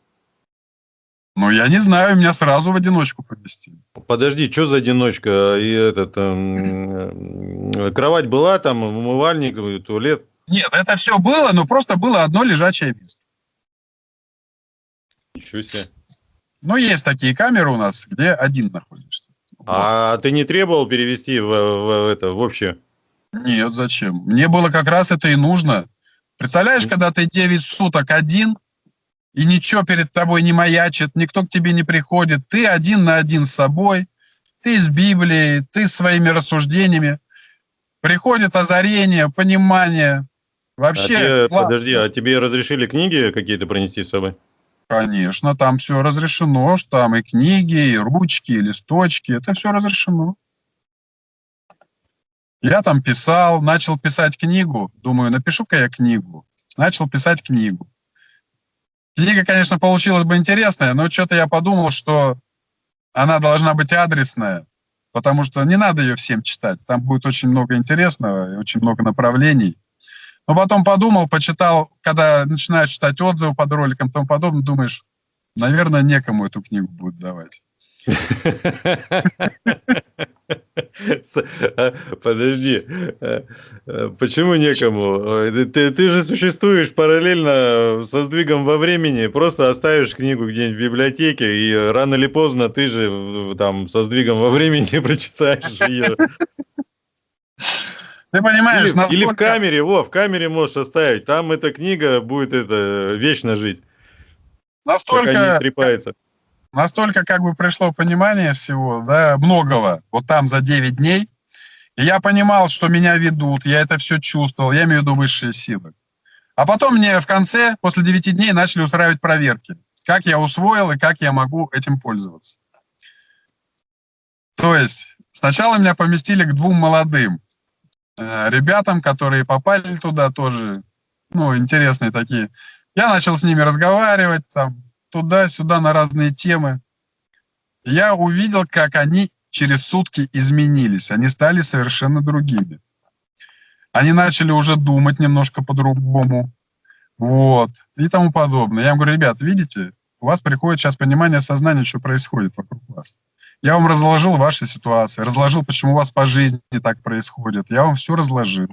Ну, я не знаю, меня сразу в одиночку поместили. Подожди, что за одиночка? И этот, э, кровать была там, умывальник, туалет? Нет, это все было, но просто было одно лежачее место. Ничего себе. Ну, есть такие камеры у нас, где один находишься. А вот. ты не требовал перевести в, в, в это в общее? Нет, зачем? Мне было как раз это и нужно. Представляешь, когда ты 9 суток один, и ничего перед тобой не маячит, никто к тебе не приходит, ты один на один с собой, ты с Библией, ты своими рассуждениями, приходит озарение, понимание, вообще а тебе, Подожди, а тебе разрешили книги какие-то принести с собой? Конечно, там все разрешено, что там и книги, и ручки, и листочки, это все разрешено. Я там писал, начал писать книгу. Думаю, напишу-ка я книгу. Начал писать книгу. Книга, конечно, получилась бы интересная, но что-то я подумал, что она должна быть адресная, потому что не надо ее всем читать. Там будет очень много интересного и очень много направлений. Но потом подумал, почитал, когда начинаешь читать отзывы под роликом и тому подобное, думаешь, наверное, некому эту книгу будет давать. Подожди, почему некому? Ты, ты же существуешь параллельно со сдвигом во времени, просто оставишь книгу где-нибудь в библиотеке, и рано или поздно ты же там со сдвигом во времени прочитаешь ее. Ты понимаешь, или, насколько... или в камере, во, в камере можешь оставить, там эта книга будет это вечно жить. Настолько... Стрепается настолько как бы пришло понимание всего, да, многого, вот там за 9 дней, и я понимал, что меня ведут, я это все чувствовал, я имею в виду высшие силы. А потом мне в конце, после 9 дней, начали устраивать проверки, как я усвоил и как я могу этим пользоваться. То есть сначала меня поместили к двум молодым ребятам, которые попали туда тоже, ну, интересные такие. Я начал с ними разговаривать, там, туда-сюда на разные темы. Я увидел, как они через сутки изменились. Они стали совершенно другими. Они начали уже думать немножко по-другому. Вот. И тому подобное. Я им говорю, ребят, видите, у вас приходит сейчас понимание сознания, что происходит вокруг вас. Я вам разложил ваши ситуации, разложил, почему у вас по жизни так происходит. Я вам все разложил.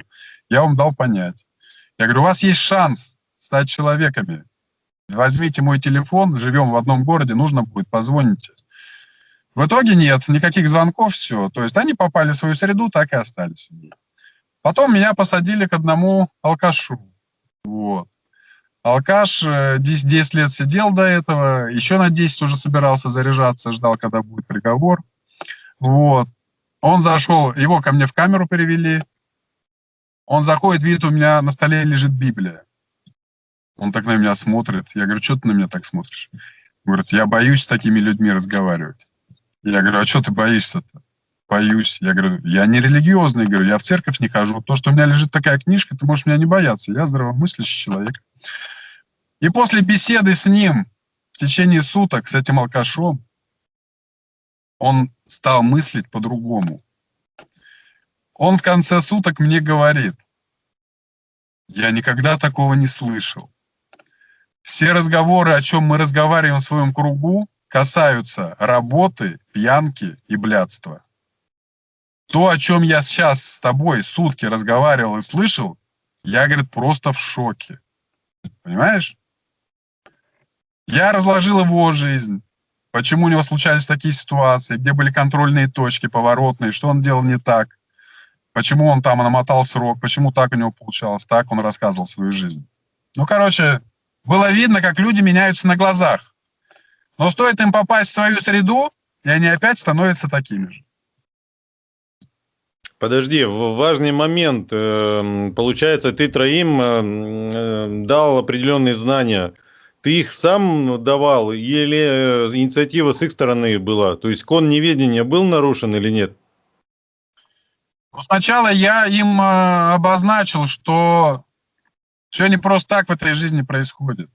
Я вам дал понять. Я говорю, у вас есть шанс стать человеками возьмите мой телефон, живем в одном городе, нужно будет, позвоните. В итоге нет, никаких звонков, все. То есть они попали в свою среду, так и остались. Потом меня посадили к одному алкашу. Вот. Алкаш 10, э, 10 лет сидел до этого, еще на 10 уже собирался заряжаться, ждал, когда будет приговор. Вот. Он зашел, его ко мне в камеру перевели. Он заходит, видит, у меня на столе лежит Библия. Он так на меня смотрит. Я говорю, что ты на меня так смотришь? Говорит, я боюсь с такими людьми разговаривать. Я говорю, а что ты боишься-то? Боюсь. Я говорю, я не религиозный, говорю, я в церковь не хожу. То, что у меня лежит такая книжка, ты можешь меня не бояться. Я здравомыслящий человек. И после беседы с ним в течение суток, с этим алкашом, он стал мыслить по-другому. Он в конце суток мне говорит, я никогда такого не слышал. Все разговоры, о чем мы разговариваем в своем кругу, касаются работы, пьянки и блядства. То, о чем я сейчас с тобой сутки разговаривал и слышал, я, говорит, просто в шоке. Понимаешь? Я разложил его жизнь, почему у него случались такие ситуации, где были контрольные точки, поворотные, что он делал не так, почему он там намотал срок, почему так у него получалось, так он рассказывал свою жизнь. Ну, короче, было видно, как люди меняются на глазах. Но стоит им попасть в свою среду, и они опять становятся такими же. Подожди, важный момент. Эм, получается, ты троим эм, э, дал определенные знания. Ты их сам давал или э, инициатива с их стороны была? То есть кон неведения был нарушен или нет? Ну, сначала я им э, обозначил, что все не просто так в этой жизни происходит.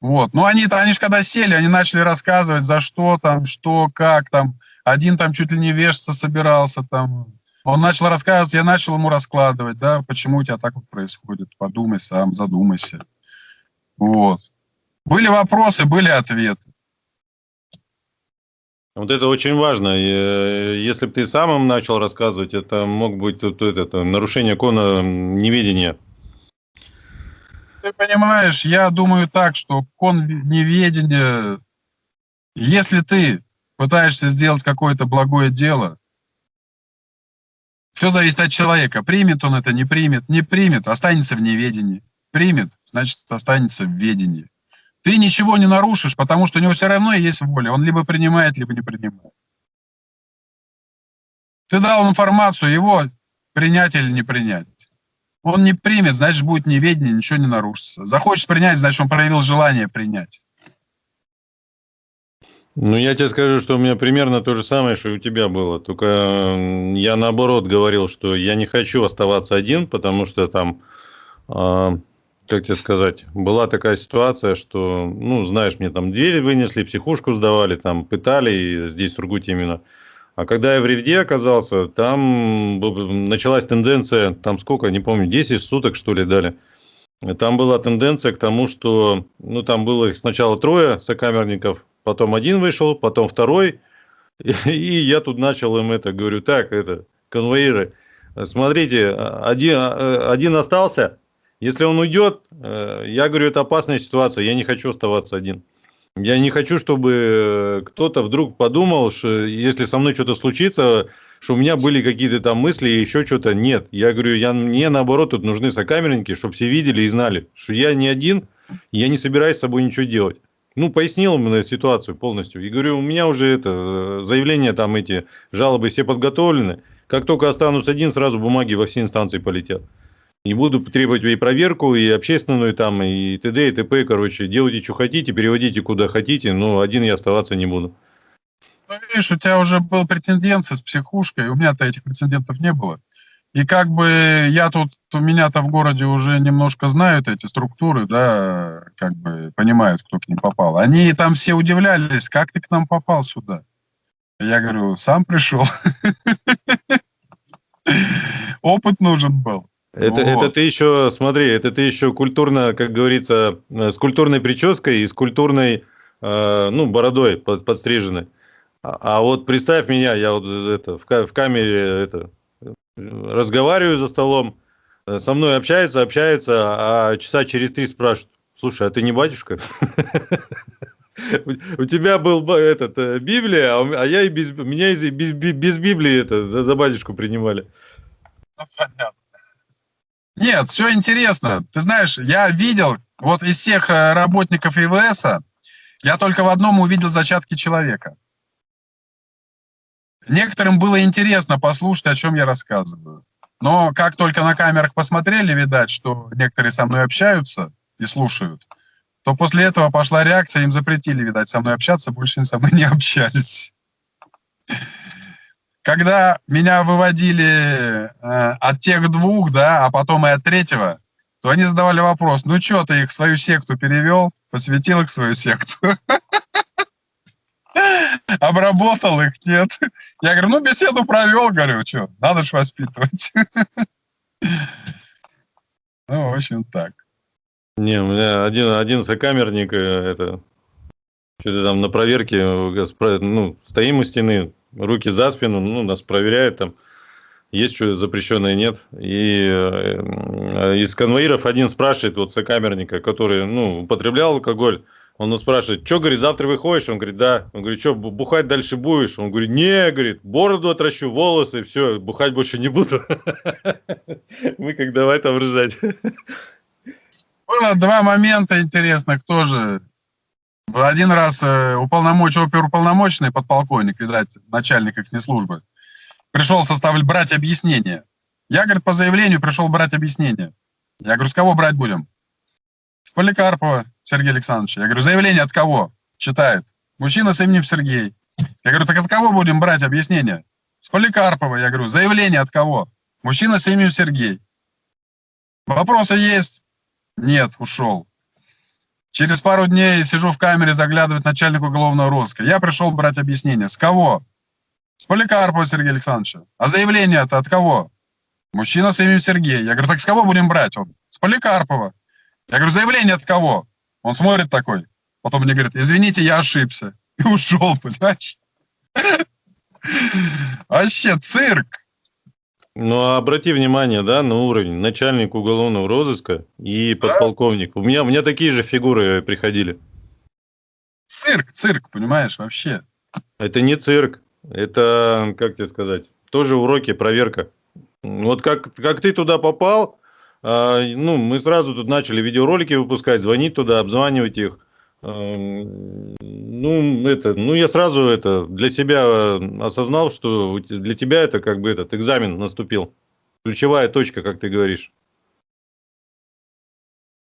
Вот. Ну, они-то, они же когда сели, они начали рассказывать, за что там, что, как там. Один там чуть ли не вешаться собирался там. Он начал рассказывать, я начал ему раскладывать, да, почему у тебя так вот происходит. Подумай сам, задумайся. Вот. Были вопросы, были ответы. Вот это очень важно. Э, если бы ты самым начал рассказывать, это мог быть тут это, нарушение кона неведения ты понимаешь, я думаю так, что кон неведение, если ты пытаешься сделать какое-то благое дело, все зависит от человека. Примет он это, не примет. Не примет, останется в неведении. Примет, значит, останется в ведении. Ты ничего не нарушишь, потому что у него все равно есть воля. Он либо принимает, либо не принимает. Ты дал информацию, его принять или не принять. Он не примет, значит, будет неведение, ничего не нарушится. Захочет принять, значит, он проявил желание принять. Ну, я тебе скажу, что у меня примерно то же самое, что и у тебя было. Только я наоборот говорил, что я не хочу оставаться один, потому что там, э, как тебе сказать, была такая ситуация, что, ну, знаешь, мне там двери вынесли, психушку сдавали, там пытали, здесь в Сургуте именно. А когда я в Ревде оказался, там началась тенденция, там сколько, не помню, 10 суток, что ли, дали. Там была тенденция к тому, что, ну, там было сначала трое сокамерников, потом один вышел, потом второй, и, я тут начал им это, говорю, так, это, конвоиры, смотрите, один, один остался, если он уйдет, э, я говорю, это опасная ситуация, я не хочу оставаться один. Я не хочу, чтобы кто-то вдруг подумал, что если со мной что-то случится, что у меня были какие-то там мысли и еще что-то. Нет, я говорю, я, мне наоборот тут нужны сокамерники, чтобы все видели и знали, что я не один, я не собираюсь с собой ничего делать ну, пояснил ему ситуацию полностью. И говорю, у меня уже это, заявления там эти, жалобы все подготовлены. Как только останусь один, сразу бумаги во все инстанции полетят. И буду требовать и проверку, и общественную там, и т.д. и т.п. Короче, делайте, что хотите, переводите куда хотите, но один я оставаться не буду. Ну, видишь, у тебя уже был претендент с психушкой, у меня-то этих претендентов не было. И как бы я тут, у меня-то в городе уже немножко знают эти структуры, да, как бы понимают, кто к ним попал. Они там все удивлялись, как ты к нам попал сюда? Я говорю, сам пришел. Опыт нужен был. Это, вот. это ты еще, смотри, это ты еще культурно, как говорится, э, с культурной прической и с культурной, э, ну, бородой под, подстрижены. А, а вот представь меня, я вот это в, в камере это разговариваю за столом, э, со мной общается, общается, а часа через три спрашивают, слушай, а ты не батюшка? У тебя был этот э, Библия, а, а я и без меня без, без Библии это за, за батюшку принимали. Ну, Нет, все интересно. Ты знаешь, я видел, вот из всех э, работников ИВС, я только в одном увидел зачатки человека. Некоторым было интересно послушать, о чем я рассказываю. Но как только на камерах посмотрели, видать, что некоторые со мной общаются и слушают, то после этого пошла реакция, им запретили, видать, со мной общаться, больше со мной не общались. Когда меня выводили э, от тех двух, да, а потом и от третьего, то они задавали вопрос, ну что, ты их в свою секту перевел, посвятил их в свою секту? обработал их, нет. Я говорю, ну, беседу провел, говорю, что, надо же воспитывать. Ну, в общем, так. Не, у меня один, один сокамерник, э, это, что-то там на проверке, э, ну, стоим у стены, руки за спину, ну, нас проверяют там, есть что запрещенное, нет. И э, из конвоиров один спрашивает вот сокамерника, который, ну, употреблял алкоголь, он нас спрашивает, что, говорит, завтра выходишь? Он говорит, да. Он говорит, что, бухать дальше будешь? Он говорит, не, говорит, бороду отращу, волосы, все, бухать больше не буду. Мы как давай там ржать. Было два момента интересных тоже. Один раз э, уполномоченный, оперуполномоченный подполковник, видать, начальник их службы, пришел составлять, брать объяснение. Я, говорит, по заявлению пришел брать объяснение. Я говорю, с кого брать будем? Поликарпова. Сергей Александрович. Я говорю, заявление от кого? Читает. Мужчина с именем Сергей. Я говорю, так от кого будем брать объяснение? С Поликарпова. Я говорю, заявление от кого? Мужчина с именем Сергей. Вопросы есть? Нет, ушел. Через пару дней сижу в камере, заглядывает начальник уголовного розыска. Я пришел брать объяснение. С кого? С Поликарпова Сергея Александровича. А заявление это от кого? Мужчина с именем Сергей. Я говорю, так с кого будем брать? Он, с Поликарпова. Я говорю, заявление от кого? Он смотрит такой, потом мне говорит, извините, я ошибся. И ушел, понимаешь? Вообще цирк. Ну, а обрати внимание, да, на уровень начальник уголовного розыска и подполковник. Да? У меня, у меня такие же фигуры приходили. Цирк, цирк, понимаешь, вообще. Это не цирк, это, как тебе сказать, тоже уроки, проверка. Вот как, как ты туда попал, ну, мы сразу тут начали видеоролики выпускать, звонить туда, обзванивать их. Ну, это, ну, я сразу это для себя э, осознал, что для тебя это как бы этот экзамен наступил. Ключевая точка, как ты говоришь.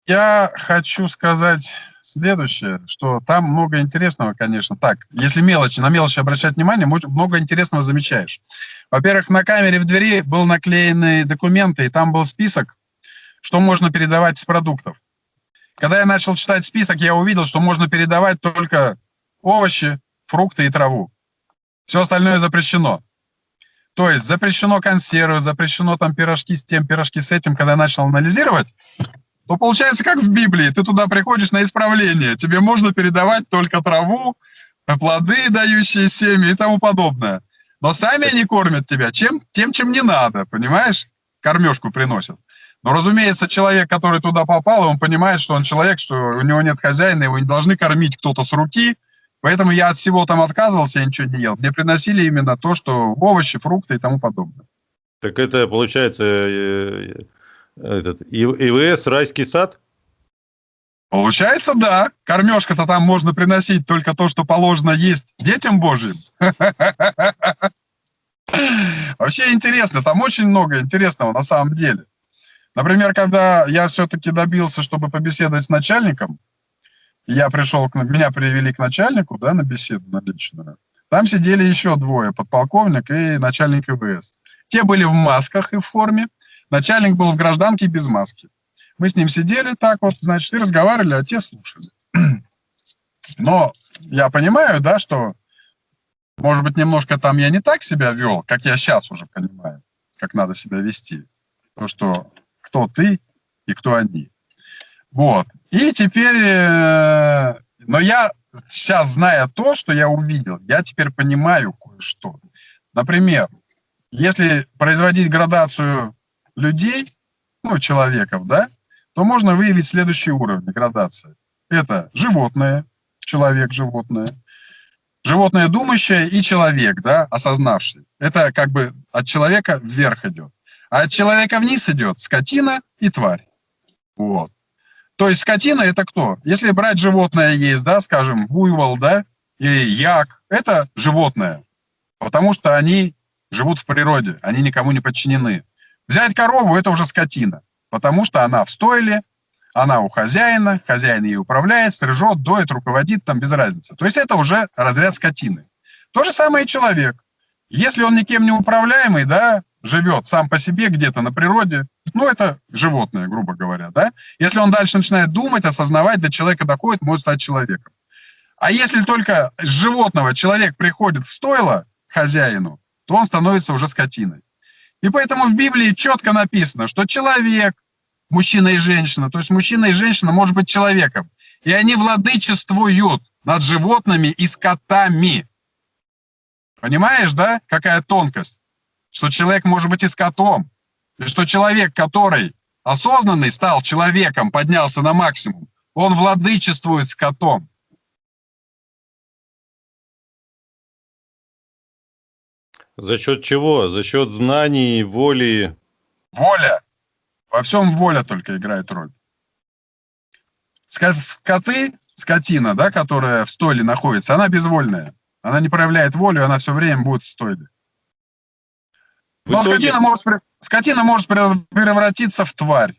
Я хочу сказать следующее, что там много интересного, конечно. Так, если мелочи, на мелочи обращать внимание, много интересного замечаешь. Во-первых, на камере в двери был наклеены документы, и там был список, что можно передавать из продуктов. Когда я начал читать список, я увидел, что можно передавать только овощи, фрукты и траву. Все остальное запрещено. То есть запрещено консервы, запрещено там пирожки с тем, пирожки с этим. Когда я начал анализировать, то получается как в Библии. Ты туда приходишь на исправление. Тебе можно передавать только траву, плоды, дающие семя и тому подобное. Но сами они кормят тебя чем, тем, чем не надо, понимаешь? Кормежку приносят. Но, разумеется, человек, который туда попал, он понимает, что он человек, что у него нет хозяина, его не должны кормить кто-то с руки, Поэтому я от всего там отказывался, я ничего не ел. Мне приносили именно то, что овощи, фрукты и тому подобное. Так это, получается, э, этот, ИВС «Райский сад»? Получается, да. Кормежка-то там можно приносить только то, что положено есть детям Божьим. Вообще интересно, там очень много интересного на самом деле. Например, когда я все-таки добился, чтобы побеседовать с начальником, я пришел, к, меня привели к начальнику, да, на беседу, на личную. Там сидели еще двое, подполковник и начальник ИВС. Те были в масках и в форме, Начальник был в гражданке без маски. Мы с ним сидели так вот, значит, и разговаривали, а те слушали. Но я понимаю, да, что, может быть, немножко там я не так себя вел, как я сейчас уже понимаю, как надо себя вести. То, что кто ты и кто они. Вот. И теперь, э, но я сейчас, зная то, что я увидел, я теперь понимаю кое-что. Например, если производить градацию людей, ну, человеков, да, то можно выявить следующие уровни градации. Это животное, человек, животное, животное думающее и человек, да, осознавший. Это как бы от человека вверх идет. А от человека вниз идет скотина и тварь. Вот. То есть скотина это кто? Если брать животное есть, да, скажем, буйвол, да, и як, это животное. Потому что они живут в природе, они никому не подчинены. Взять корову – это уже скотина, потому что она в стойле, она у хозяина, хозяин ей управляет, стрижет, доит, руководит, там без разницы. То есть это уже разряд скотины. То же самое и человек. Если он никем не управляемый, да, живет сам по себе где-то на природе, ну, это животное, грубо говоря, да. Если он дальше начинает думать, осознавать, до человека доходит, может стать человеком. А если только с животного человек приходит в стойло хозяину, то он становится уже скотиной. И поэтому в Библии четко написано, что человек, мужчина и женщина, то есть мужчина и женщина может быть человеком, и они владычествуют над животными и скотами. Понимаешь, да, какая тонкость? Что человек может быть и скотом, и что человек, который осознанный стал человеком, поднялся на максимум, он владычествует скотом. За счет чего? За счет знаний, воли? Воля. Во всем воля только играет роль. Скоты, скотина, да, которая в стойле находится, она безвольная. Она не проявляет волю, она все время будет в стойле. Но итоге... скотина, может, скотина может превратиться в тварь.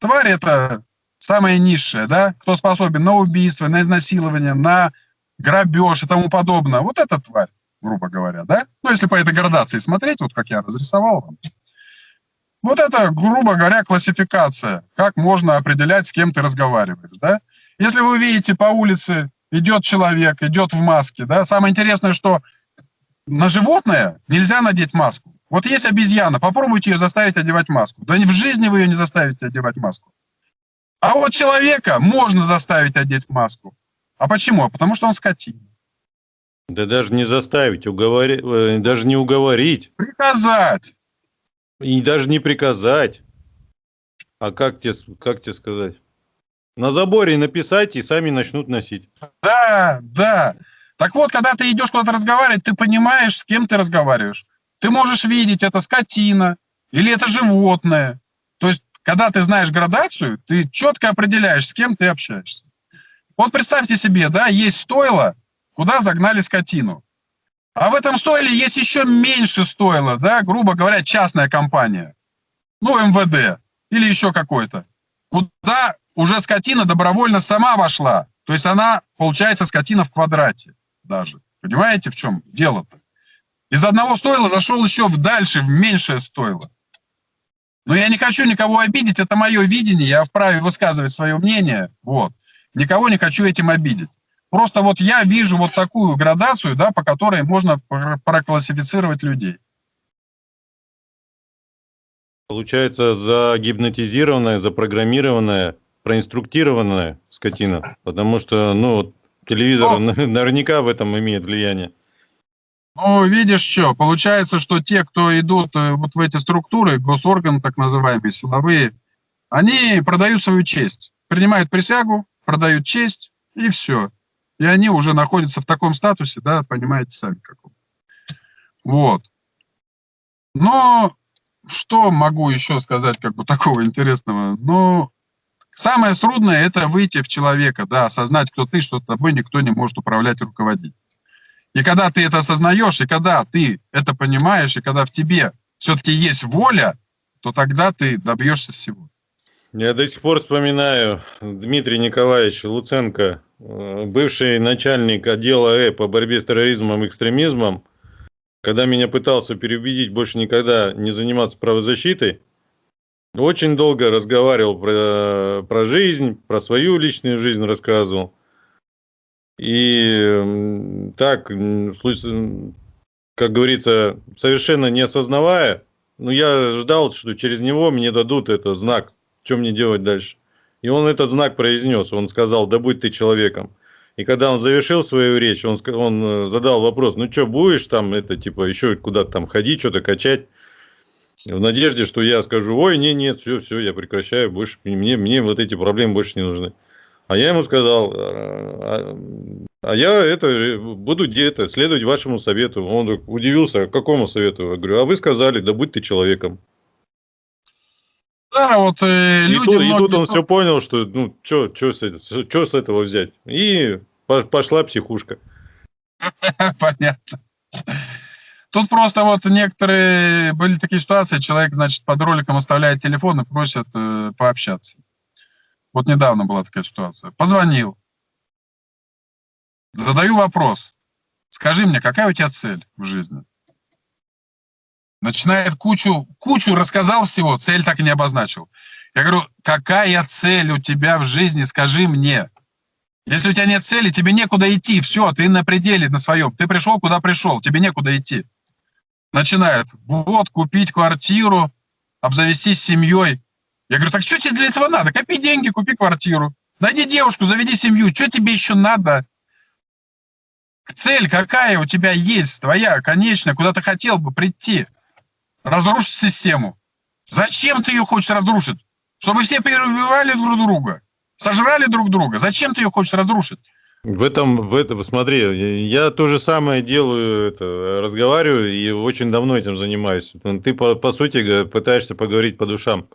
Тварь – это самая низшая, да, кто способен на убийство, на изнасилование, на грабеж и тому подобное. Вот это тварь грубо говоря, да? Ну, если по этой градации смотреть, вот как я разрисовал вам. Вот это, грубо говоря, классификация, как можно определять, с кем ты разговариваешь, да? Если вы видите по улице, идет человек, идет в маске, да, самое интересное, что на животное нельзя надеть маску. Вот есть обезьяна, попробуйте ее заставить одевать маску. Да в жизни вы ее не заставите одевать маску. А вот человека можно заставить одеть маску. А почему? А потому что он скотина. Да даже не заставить, уговорить, э, даже не уговорить. Приказать. И даже не приказать. А как тебе, как тебе сказать? На заборе написать и сами начнут носить. Да, да. Так вот, когда ты идешь куда-то разговаривать, ты понимаешь, с кем ты разговариваешь. Ты можешь видеть, это скотина или это животное. То есть, когда ты знаешь градацию, ты четко определяешь, с кем ты общаешься. Вот представьте себе, да, есть стойло, куда загнали скотину. А в этом стойле есть еще меньше стойла, да, грубо говоря, частная компания. Ну, МВД или еще какой-то. Куда уже скотина добровольно сама вошла. То есть она, получается, скотина в квадрате даже. Понимаете, в чем дело-то? Из одного стойла зашел еще в дальше, в меньшее стойло. Но я не хочу никого обидеть, это мое видение, я вправе высказывать свое мнение, вот. Никого не хочу этим обидеть. Просто вот я вижу вот такую градацию, да, по которой можно проклассифицировать людей. Получается, загипнотизированная, запрограммированная, проинструктированная скотина. Потому что, ну, телевизор Но... наверняка в этом имеет влияние. Ну, видишь что, получается, что те, кто идут э, вот в эти структуры, госорганы так называемые, силовые, они продают свою честь, принимают присягу, продают честь, и все. И они уже находятся в таком статусе, да, понимаете сами каком. Вот. Но что могу еще сказать, как бы такого интересного? Ну, самое трудное – это выйти в человека, да, осознать, кто ты, что тобой никто не может управлять и руководить. И когда ты это осознаешь, и когда ты это понимаешь, и когда в тебе все-таки есть воля, то тогда ты добьешься всего. Я до сих пор вспоминаю Дмитрий Николаевич Луценко, э, бывший начальник отдела Э по борьбе с терроризмом и экстремизмом, когда меня пытался переубедить больше никогда не заниматься правозащитой, очень долго разговаривал про, про жизнь, про свою личную жизнь рассказывал. И так, как говорится, совершенно не осознавая, ну, я ждал, что через него мне дадут это знак, что мне делать дальше. И он этот знак произнес, он сказал, да будь ты человеком. И когда он завершил свою речь, он, он э, задал вопрос, ну что, будешь там, это, типа, еще куда-то там ходить, что-то качать? В надежде, что я скажу, ой, нет, нет, все, все, я прекращаю, больше, мне, мне вот эти проблемы больше не нужны. А я ему сказал, а, а я это буду где-то следовать вашему совету. Он удивился, какому совету? Я говорю, а вы сказали, да будь ты человеком. Да, вот э, и, люди тут, многие... и тут он все понял, что ну что с, с этого взять. И пошла психушка. Понятно. Тут просто вот некоторые были такие ситуации, человек, значит, под роликом оставляет телефон и просит э, пообщаться. Вот недавно была такая ситуация. Позвонил. Задаю вопрос. Скажи мне, какая у тебя цель в жизни? Начинает кучу, кучу рассказал всего, цель так и не обозначил. Я говорю, какая цель у тебя в жизни, скажи мне. Если у тебя нет цели, тебе некуда идти, все, ты на пределе на своем. Ты пришел, куда пришел, тебе некуда идти. Начинает, вот, купить квартиру, обзавестись семьей. Я говорю, так что тебе для этого надо? Копи деньги, купи квартиру. Найди девушку, заведи семью. Что тебе еще надо? Цель какая у тебя есть, твоя, конечная, куда ты хотел бы прийти? Разрушить систему. Зачем ты ее хочешь разрушить? Чтобы все переубивали друг друга, сожрали друг друга. Зачем ты ее хочешь разрушить? В этом, в этом, смотри, я то же самое делаю, это, разговариваю и очень давно этим занимаюсь. Ты, по, по сути, пытаешься поговорить по душам.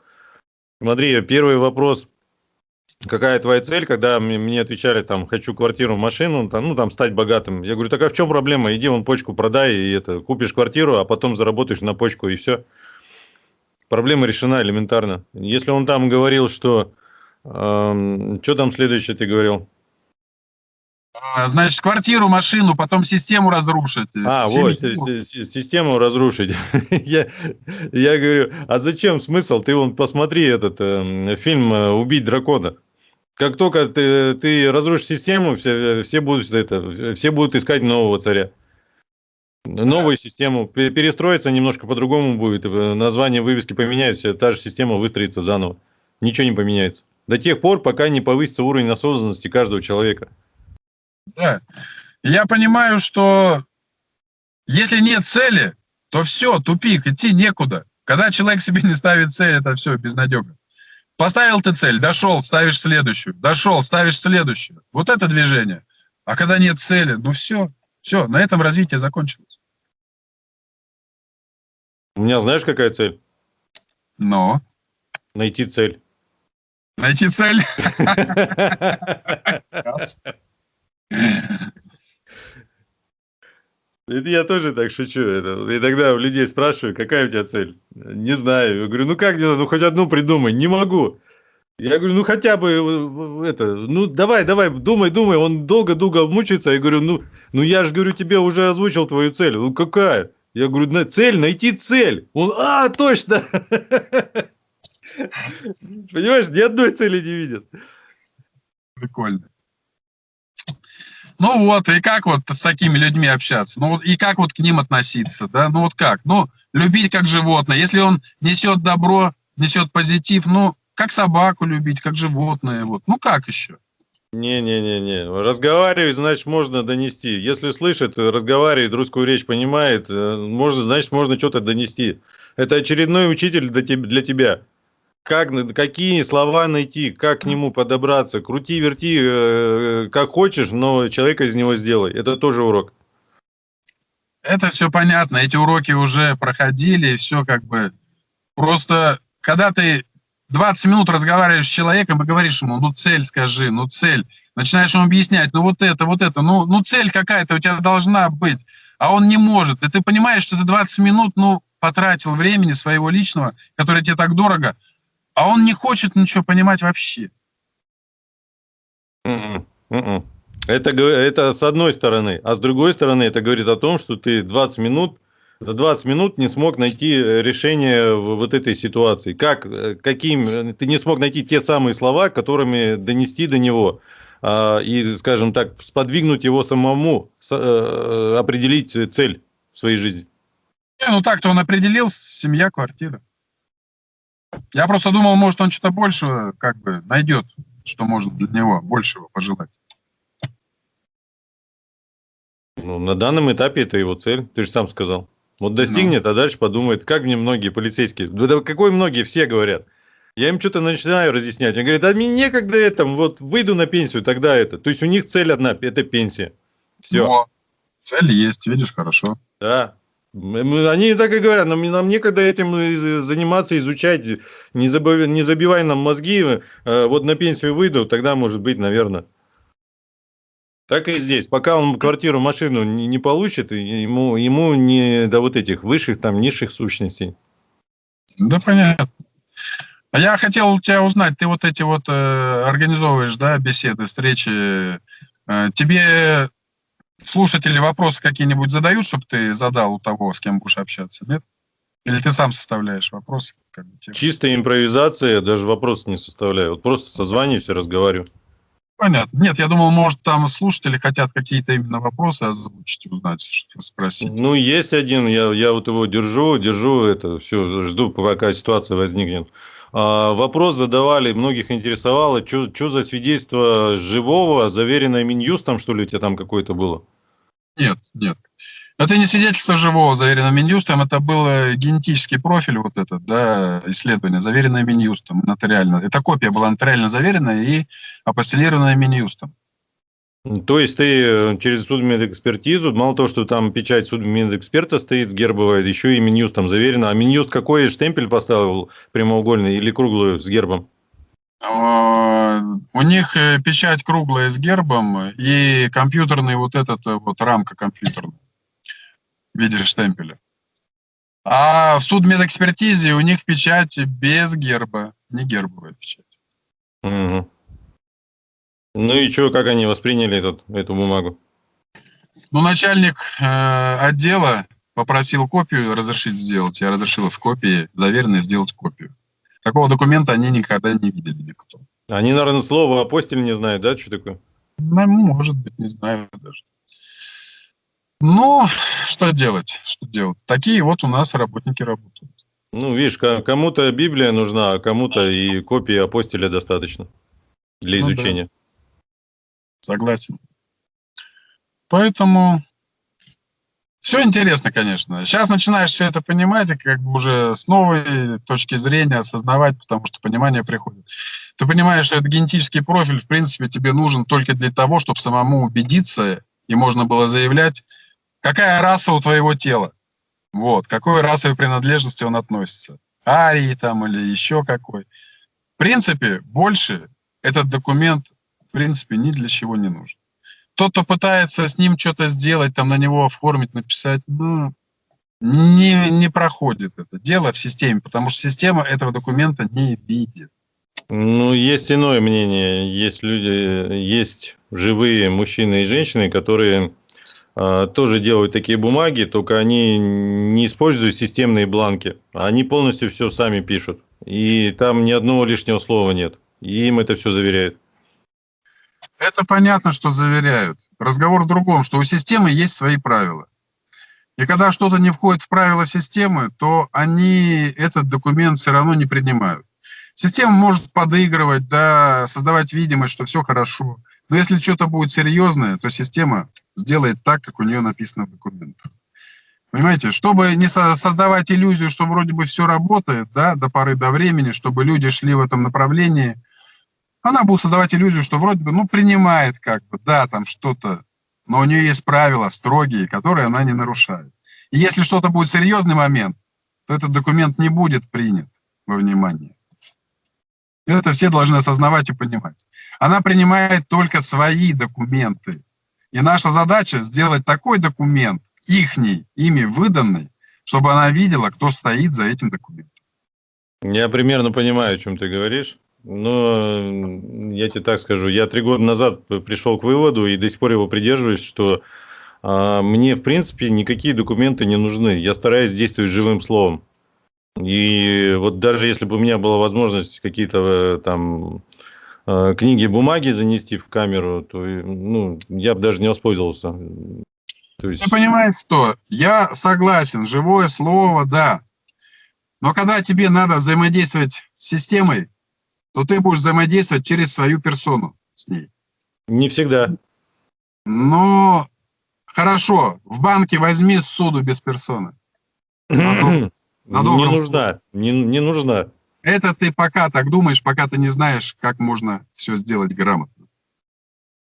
Смотри, первый вопрос. Какая твоя цель, когда мне отвечали, там, хочу квартиру, машину, там, ну, там, стать богатым. Я говорю, так а в чем проблема? Иди вон почку продай, и это, купишь квартиру, а потом заработаешь на почку, и все. Проблема решена элементарно. Если он там говорил, что... Э, что там следующее ты говорил? А, значит, квартиру, машину, потом систему разрушить. А, вот, систему разрушить. я, я говорю, а зачем смысл? Ты вон посмотри этот э, фильм «Убить дракона». Как только ты, ты разрушишь систему, все, все, будут, это, все будут искать нового царя. Новую систему. Перестроиться немножко по-другому будет. Э, название вывески поменяются, та же система выстроится заново. Ничего не поменяется. До тех пор, пока не повысится уровень осознанности каждого человека. Да. Я понимаю, что если нет цели, то все, тупик, идти некуда. Когда человек себе не ставит цель, это все безнадега. Поставил ты цель, дошел, ставишь следующую, дошел, ставишь следующую. Вот это движение. А когда нет цели, ну все, все, на этом развитие закончилось. У меня знаешь, какая цель? Но? Найти цель. Найти цель? Я тоже так шучу. И тогда у людей спрашиваю, какая у тебя цель? Не знаю. Я говорю, ну как, ну хоть одну придумай. Не могу. Я говорю, ну хотя бы э, это, ну давай, давай, думай, думай. Он долго-долго мучается. Я говорю, ну, ну я же говорю, тебе уже озвучил твою цель. Ну какая? Я говорю, на цель, найти цель. Он, а, точно. Понимаешь, ни одной цели не видит. Прикольно. Ну вот, и как вот с такими людьми общаться? Ну и как вот к ним относиться, да? Ну вот как? Ну, любить как животное. Если он несет добро, несет позитив, ну, как собаку любить, как животное, вот. Ну как еще? Не-не-не-не. Разговаривать, значит, можно донести. Если слышит, разговаривает, русскую речь понимает, э, можно, значит, можно что-то донести. Это очередной учитель для тебя. Как, какие слова найти, как к нему подобраться. Крути, верти, э, как хочешь, но человека из него сделай. Это тоже урок. Это все понятно. Эти уроки уже проходили, все как бы... Просто, когда ты 20 минут разговариваешь с человеком и говоришь ему, ну цель скажи, ну цель. Начинаешь ему объяснять, ну вот это, вот это, ну, ну цель какая-то у тебя должна быть, а он не может. И ты понимаешь, что ты 20 минут, ну, потратил времени своего личного, которое тебе так дорого, а он не хочет ничего понимать вообще. М-м, м-м. Это, это с одной стороны. А с другой стороны, это говорит о том, что ты 20 минут за 20 минут не смог найти э, решение вот этой ситуации. Как, э, каким, э, ты не смог найти те самые слова, которыми донести до него а, и, скажем так, сподвигнуть его самому определить цель в своей жизни. Не, ну так-то он определил, семья, квартира. Я просто думал, может, он что-то большего как бы найдет, что может для него большего пожелать. Ну, на данном этапе это его цель, ты же сам сказал. Вот достигнет, ну. а дальше подумает, как мне многие полицейские, да какой многие, все говорят. Я им что-то начинаю разъяснять. Они говорят, а мне некогда это, вот выйду на пенсию, тогда это. То есть у них цель одна, это пенсия. Все. Но цель есть, видишь, хорошо. Да. Они так и говорят, нам, нам некогда этим заниматься, изучать, не, забыв, не забивай нам мозги, э, вот на пенсию выйду, тогда может быть, наверное. Так и здесь. Пока он квартиру, машину не, не получит, ему, ему не до вот этих высших, там, низших сущностей. Да, понятно. А я хотел у тебя узнать, ты вот эти вот э, организовываешь, да, беседы, встречи. Э, тебе слушатели вопросы какие-нибудь задают, чтобы ты задал у того, с кем будешь общаться, нет? Или ты сам составляешь вопросы? Как бы, Чистая импровизация, даже вопрос не составляю. Вот просто созваниваюсь и разговариваю. Понятно. Нет, я думал, может, там слушатели хотят какие-то именно вопросы озвучить, узнать, что спросить. Ну, есть один, я, я вот его держу, держу это, все, жду, пока ситуация возникнет. А, вопрос задавали, многих интересовало, что за свидетельство живого, заверенное Минюстом, что ли, у тебя там какое-то было? Нет, нет. Это не свидетельство живого, заверенное Минюстом, это был генетический профиль, вот этот, да, исследование, заверенное Минюстом, нотариально. Это копия была нотариально заверенная и апостелированная Минюстом. То есть ты э, через судмедэкспертизу, мало того, что там печать судмедэксперта стоит гербовая, еще и Минюст там заверено. А Минюст какой штемпель поставил, прямоугольный или круглую с гербом? А, у них э, печать круглая с гербом и компьютерный вот этот э, вот рамка компьютерная в виде штемпеля. А в судмедэкспертизе у них печать без герба, не гербовая печать. Угу. Ну и что, как они восприняли этот, эту бумагу? Ну, начальник э, отдела попросил копию разрешить сделать. Я разрешил с копией, заверенной, сделать копию. Такого документа они никогда не видели никто. Они, наверное, слово апостиль не знают, да, что такое? Ну, может быть, не знаю даже. Ну, что делать? Что делать? Такие вот у нас работники работают. Ну, видишь, кому-то Библия нужна, а кому-то и копии апостиля достаточно для ну изучения. Согласен. Поэтому все интересно, конечно. Сейчас начинаешь все это понимать, и как бы уже с новой точки зрения осознавать, потому что понимание приходит. Ты понимаешь, что этот генетический профиль, в принципе, тебе нужен только для того, чтобы самому убедиться, и можно было заявлять, какая раса у твоего тела, вот, какой расовой принадлежности он относится, арии там или еще какой. В принципе, больше этот документ, принципе, ни для чего не нужен. Тот, кто пытается с ним что-то сделать, там на него оформить, написать, ну, не, не проходит это дело в системе, потому что система этого документа не видит. Ну, есть иное мнение. Есть люди, есть живые мужчины и женщины, которые э, тоже делают такие бумаги, только они не используют системные бланки. Они полностью все сами пишут. И там ни одного лишнего слова нет. И им это все заверяют. Это понятно, что заверяют. Разговор в другом, что у системы есть свои правила. И когда что-то не входит в правила системы, то они этот документ все равно не принимают. Система может подыгрывать, да, создавать видимость, что все хорошо. Но если что-то будет серьезное, то система сделает так, как у нее написано в документах. Понимаете, чтобы не создавать иллюзию, что вроде бы все работает, да, до поры до времени, чтобы люди шли в этом направлении, она будет создавать иллюзию, что вроде бы, ну, принимает как бы, да, там что-то, но у нее есть правила строгие, которые она не нарушает. И если что-то будет серьезный момент, то этот документ не будет принят во внимание. Это все должны осознавать и понимать. Она принимает только свои документы. И наша задача сделать такой документ, ихний, ими выданный, чтобы она видела, кто стоит за этим документом. Я примерно понимаю, о чем ты говоришь. Но я тебе так скажу, я три года назад пришел к выводу и до сих пор его придерживаюсь, что а, мне, в принципе, никакие документы не нужны. Я стараюсь действовать живым словом. И вот даже если бы у меня была возможность какие-то э, там э, книги, бумаги занести в камеру, то ну, я бы даже не воспользовался. То есть... Ты понимаешь, что я согласен, живое слово, да. Но когда тебе надо взаимодействовать с системой, то ты будешь взаимодействовать через свою персону с ней. Не всегда. Но хорошо, в банке возьми суду без персоны. На не нужна, не, не нужна. Это ты пока так думаешь, пока ты не знаешь, как можно все сделать грамотно.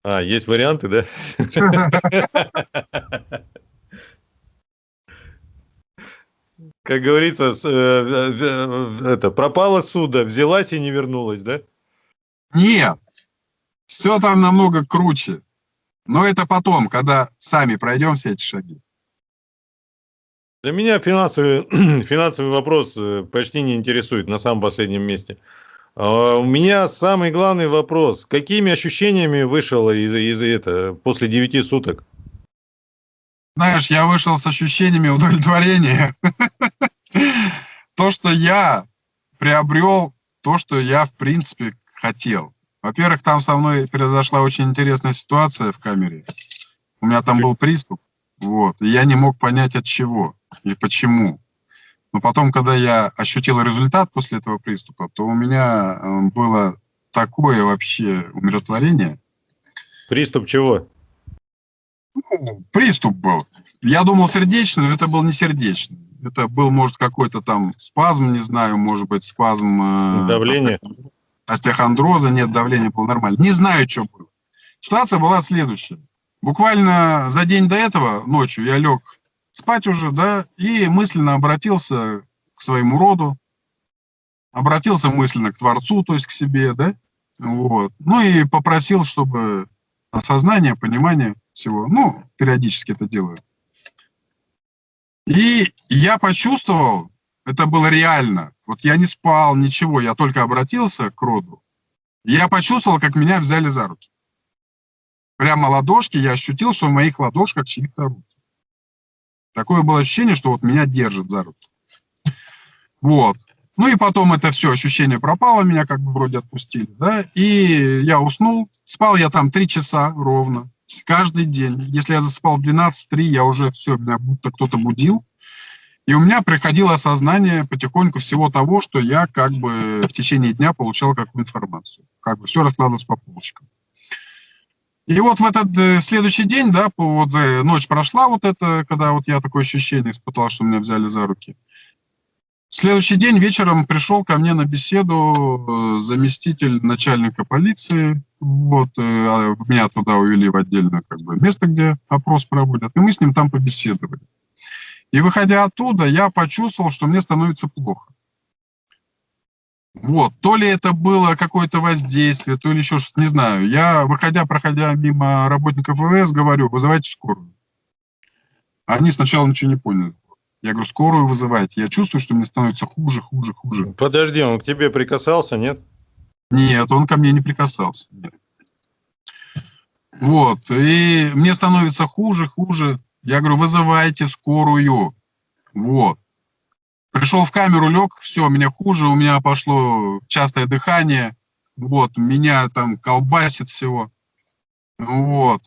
А, есть варианты, да? Как говорится, э, э, это пропала суда, взялась и не вернулась, да? Нет, все там намного круче. Но это потом, когда сами пройдем все эти шаги. Для меня финансовый, финансовый вопрос э, почти не интересует на самом последнем месте. А, у меня самый главный вопрос. Какими ощущениями вышел из, из это после 9 суток? Знаешь, я вышел с ощущениями удовлетворения. То, что я приобрел то, что я, в принципе, хотел. Во-первых, там со мной произошла очень интересная ситуация в камере. У меня там был приступ, вот, и я не мог понять от чего и почему. Но потом, когда я ощутил результат после этого приступа, то у меня э, было такое вообще умиротворение. Приступ чего? Приступ был. Я думал сердечный, но это был не сердечный. Это был, может, какой-то там спазм, не знаю, может быть, спазм... Э, Давление? Остеохондроза, нет, давление было нормально. Не знаю, что было. Ситуация была следующая. Буквально за день до этого, ночью, я лег спать уже, да, и мысленно обратился к своему роду, обратился мысленно к Творцу, то есть к себе, да, вот. Ну и попросил, чтобы осознание, понимание всего, ну, периодически это делаю. И я почувствовал, это было реально, вот я не спал, ничего, я только обратился к роду, я почувствовал, как меня взяли за руки. Прямо ладошки, я ощутил, что в моих ладошках чьи-то руки. Такое было ощущение, что вот меня держат за руки. Вот. Ну и потом это все, ощущение пропало, меня как бы вроде отпустили, да, и я уснул, спал я там три часа ровно, каждый день. Если я засыпал в 12-3, я уже все, меня будто кто-то будил, и у меня приходило осознание потихоньку всего того, что я как бы в течение дня получал какую информацию. Как бы все раскладывалось по полочкам. И вот в этот э, следующий день, да, вот э, ночь прошла вот это, когда вот я такое ощущение испытал, что меня взяли за руки. Следующий день вечером пришел ко мне на беседу э, заместитель начальника полиции. Вот, а меня туда увели в отдельное как бы, место, где опрос проводят. И мы с ним там побеседовали. И выходя оттуда, я почувствовал, что мне становится плохо. Вот, то ли это было какое-то воздействие, то ли еще что-то, не знаю. Я, выходя, проходя мимо работников ВВС, говорю, вызывайте скорую. Они сначала ничего не поняли. Я говорю, скорую вызывайте. Я чувствую, что мне становится хуже, хуже, хуже. Подожди, он к тебе прикасался, нет? Нет, он ко мне не прикасался. Вот, и мне становится хуже, хуже. Я говорю, вызывайте скорую. Вот. Пришел в камеру, лег, все, мне хуже, у меня пошло частое дыхание, вот, меня там колбасит всего. Вот.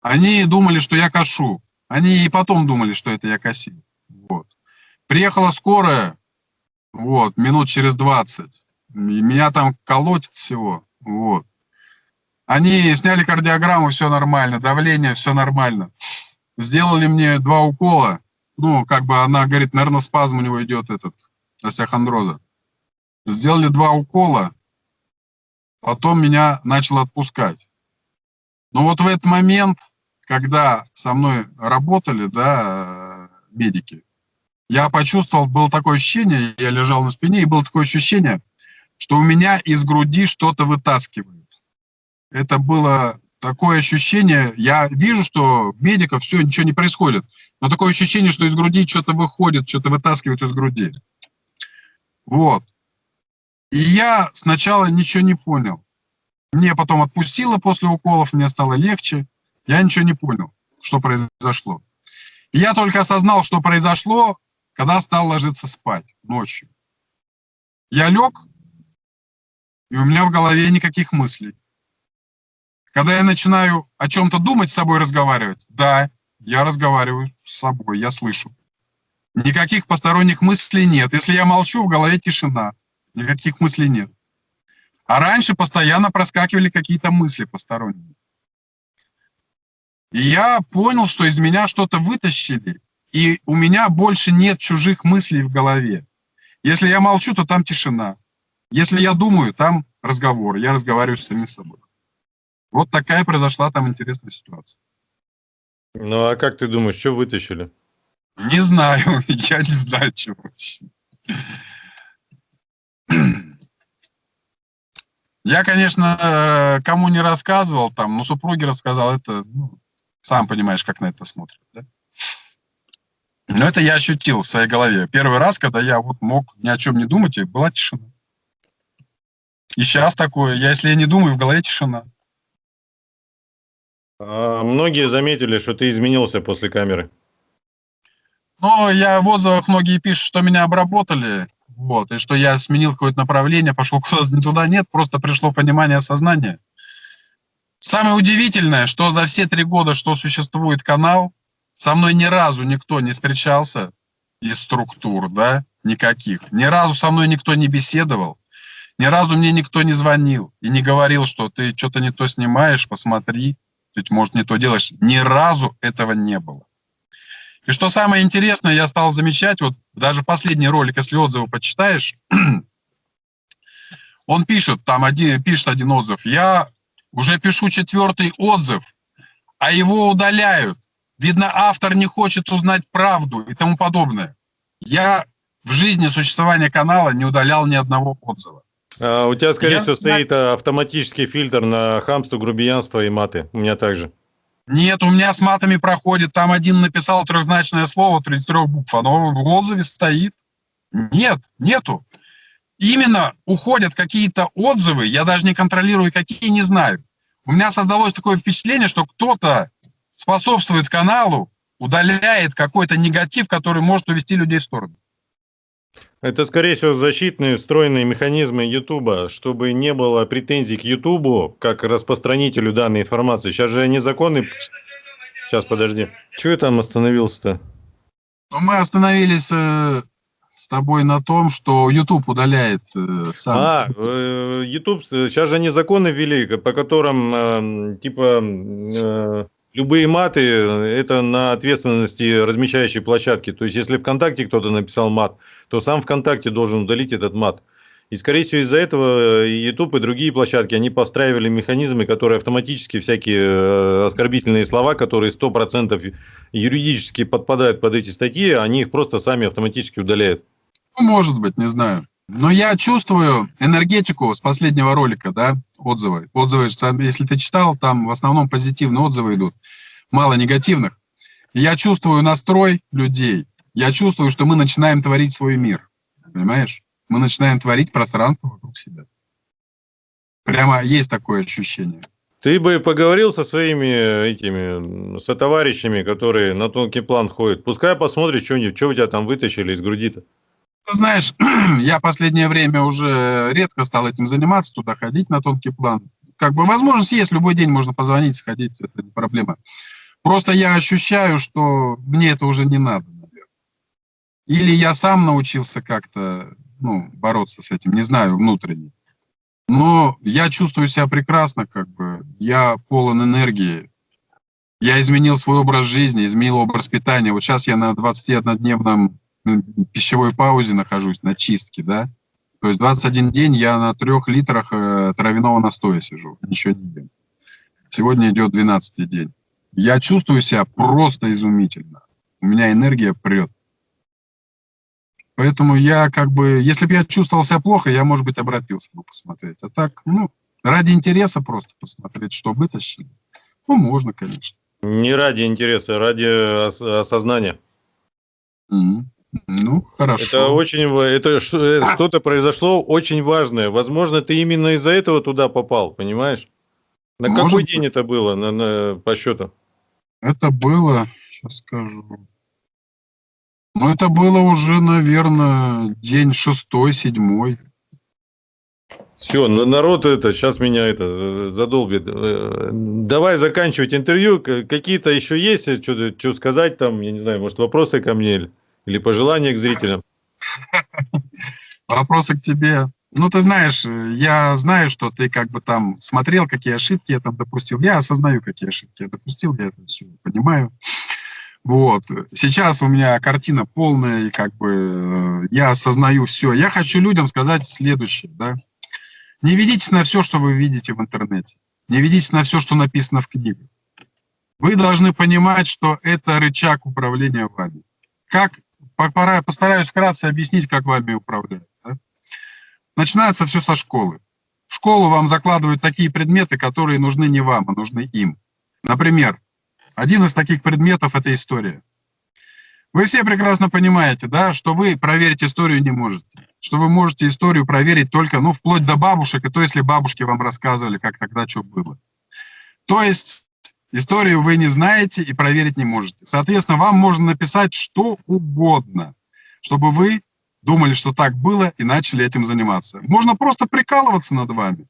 Они думали, что я кашу. Они и потом думали, что это я косил. Приехала скорая, вот, минут через 20. И меня там колотит всего. Вот. Они сняли кардиограмму, все нормально, давление, все нормально. Сделали мне два укола. Ну, как бы она говорит, наверное, спазм у него идет этот, остеохондроза. Сделали два укола, потом меня начало отпускать. Но вот в этот момент, когда со мной работали, да, медики, я почувствовал, было такое ощущение, я лежал на спине, и было такое ощущение, что у меня из груди что-то вытаскивают. Это было такое ощущение, я вижу, что медиков все, ничего не происходит, но такое ощущение, что из груди что-то выходит, что-то вытаскивают из груди. Вот. И я сначала ничего не понял. Мне потом отпустило после уколов, мне стало легче. Я ничего не понял, что произошло. И я только осознал, что произошло, когда стал ложиться спать ночью. Я лег, и у меня в голове никаких мыслей. Когда я начинаю о чем-то думать, с собой разговаривать, да, я разговариваю с собой, я слышу. Никаких посторонних мыслей нет. Если я молчу, в голове тишина. Никаких мыслей нет. А раньше постоянно проскакивали какие-то мысли посторонние. И я понял, что из меня что-то вытащили, и у меня больше нет чужих мыслей в голове. Если я молчу, то там тишина. Если я думаю, там разговор, я разговариваю с самим собой. Вот такая произошла там интересная ситуация. Ну, а как ты думаешь, что вытащили? Не знаю, я не знаю, что вытащили. Я, конечно, э, кому не рассказывал там, но супруге рассказал, это, ну, сам понимаешь, как на это смотрят, да? Но это я ощутил в своей голове. Первый раз, когда я вот мог ни о чем не думать, и была тишина. И сейчас такое, я, если я не думаю, в голове тишина. А многие заметили, что ты изменился после камеры. Ну, я в отзывах многие пишут, что меня обработали, вот, и что я сменил какое-то направление, пошел куда-то не туда. Нет, просто пришло понимание, осознание. Самое удивительное, что за все три года, что существует канал, со мной ни разу никто не встречался из структур, да, никаких. Ни разу со мной никто не беседовал. Ни разу мне никто не звонил и не говорил, что ты что-то не то снимаешь, посмотри ведь, может, не то делаешь. Ни разу этого не было. И что самое интересное, я стал замечать, вот даже последний ролик, если отзывы почитаешь, он пишет, там один, пишет один отзыв, я уже пишу четвертый отзыв, а его удаляют. Видно, автор не хочет узнать правду и тому подобное. Я в жизни существования канала не удалял ни одного отзыва. А у тебя, скорее всего, стоит э, автоматический фильтр на хамство, грубиянство и маты. У меня также. Нет, у меня с матами проходит. Там один написал трехзначное слово, 33 букв. Оно в отзыве стоит. Нет, нету. Именно уходят какие-то отзывы, я даже не контролирую, какие, не знаю. У меня создалось такое впечатление, что кто-то способствует каналу, удаляет какой-то негатив, который может увести людей в сторону. Это, скорее всего, защитные встроенные механизмы YouTube, чтобы не было претензий к YouTube как распространителю данной информации. Сейчас же незаконный... Сейчас, подожди. Чего я там остановился-то? Мы остановились э, с тобой на том, что YouTube удаляет э, сам. А, э, YouTube, сейчас же они законы ввели, по которым, э, типа, э, любые маты – это на ответственности размещающей площадки. То есть, если ВКонтакте кто-то написал мат, то сам ВКонтакте должен удалить этот мат. И, скорее всего, из-за этого YouTube и другие площадки, они постраивали механизмы, которые автоматически всякие э, оскорбительные слова, которые 100% юридически подпадают под эти статьи, они их просто сами автоматически удаляют. Ну, может быть, не знаю. Но я чувствую энергетику с последнего ролика, да, отзывы. Отзывы, если ты читал, там в основном позитивные отзывы идут, мало негативных. Я чувствую настрой людей, я чувствую, что мы начинаем творить свой мир, понимаешь? Мы начинаем творить пространство вокруг себя. Прямо есть такое ощущение. Ты бы поговорил со своими этими сотоварищами, которые на тонкий план ходят. Пускай посмотришь, что, что у тебя там вытащили из груди-то. Знаешь, я последнее время уже редко стал этим заниматься, туда ходить на тонкий план. Как бы возможность есть, любой день можно позвонить, сходить, это не проблема. Просто я ощущаю, что мне это уже не надо, наверное. Или я сам научился как-то ну, бороться с этим, не знаю, внутренне. Но я чувствую себя прекрасно, как бы. Я полон энергии. Я изменил свой образ жизни, изменил образ питания. Вот сейчас я на 21-дневном пищевой паузе нахожусь, на чистке, да. То есть 21 день я на трех литрах э, травяного настоя сижу, ничего не ем. Сегодня идет 12 день. Я чувствую себя просто изумительно. У меня энергия прет. Поэтому я как бы, если бы я чувствовал себя плохо, я, может быть, обратился бы посмотреть. А так, ну, ради интереса просто посмотреть, что вытащили. Ну, можно, конечно. Не ради интереса, а ради ос осознания. Mm -hmm. Ну, хорошо. Это очень, это э, что-то произошло очень важное. Возможно, ты именно из-за этого туда попал, понимаешь? На Может какой быть. день это было, на, на, по счету? Это было, сейчас скажу. Ну, это было уже, наверное, день шестой, седьмой. Все, народ это, сейчас меня это задолбит. Э, давай заканчивать интервью. Какие-то еще есть, что, что сказать там, я не знаю, может, вопросы ко мне или пожелания к зрителям? Вопросы к тебе. Ну, ты знаешь, я знаю, что ты как бы там смотрел, какие ошибки я там допустил. Я осознаю, какие ошибки я допустил, я это все понимаю. Вот. Сейчас у меня картина полная, и как бы э, я осознаю все. Я хочу людям сказать следующее, да. Не ведитесь на все, что вы видите в интернете. Не ведитесь на все, что написано в книгах. Вы должны понимать, что это рычаг управления вами. Как, постараюсь вкратце объяснить, как вами управляют. Да? Начинается все со школы. В школу вам закладывают такие предметы, которые нужны не вам, а нужны им. Например, один из таких предметов – это история. Вы все прекрасно понимаете, да, что вы проверить историю не можете. Что вы можете историю проверить только, ну, вплоть до бабушек, и то, если бабушки вам рассказывали, как тогда что было. То есть историю вы не знаете и проверить не можете. Соответственно, вам можно написать что угодно, чтобы вы думали, что так было, и начали этим заниматься. Можно просто прикалываться над вами.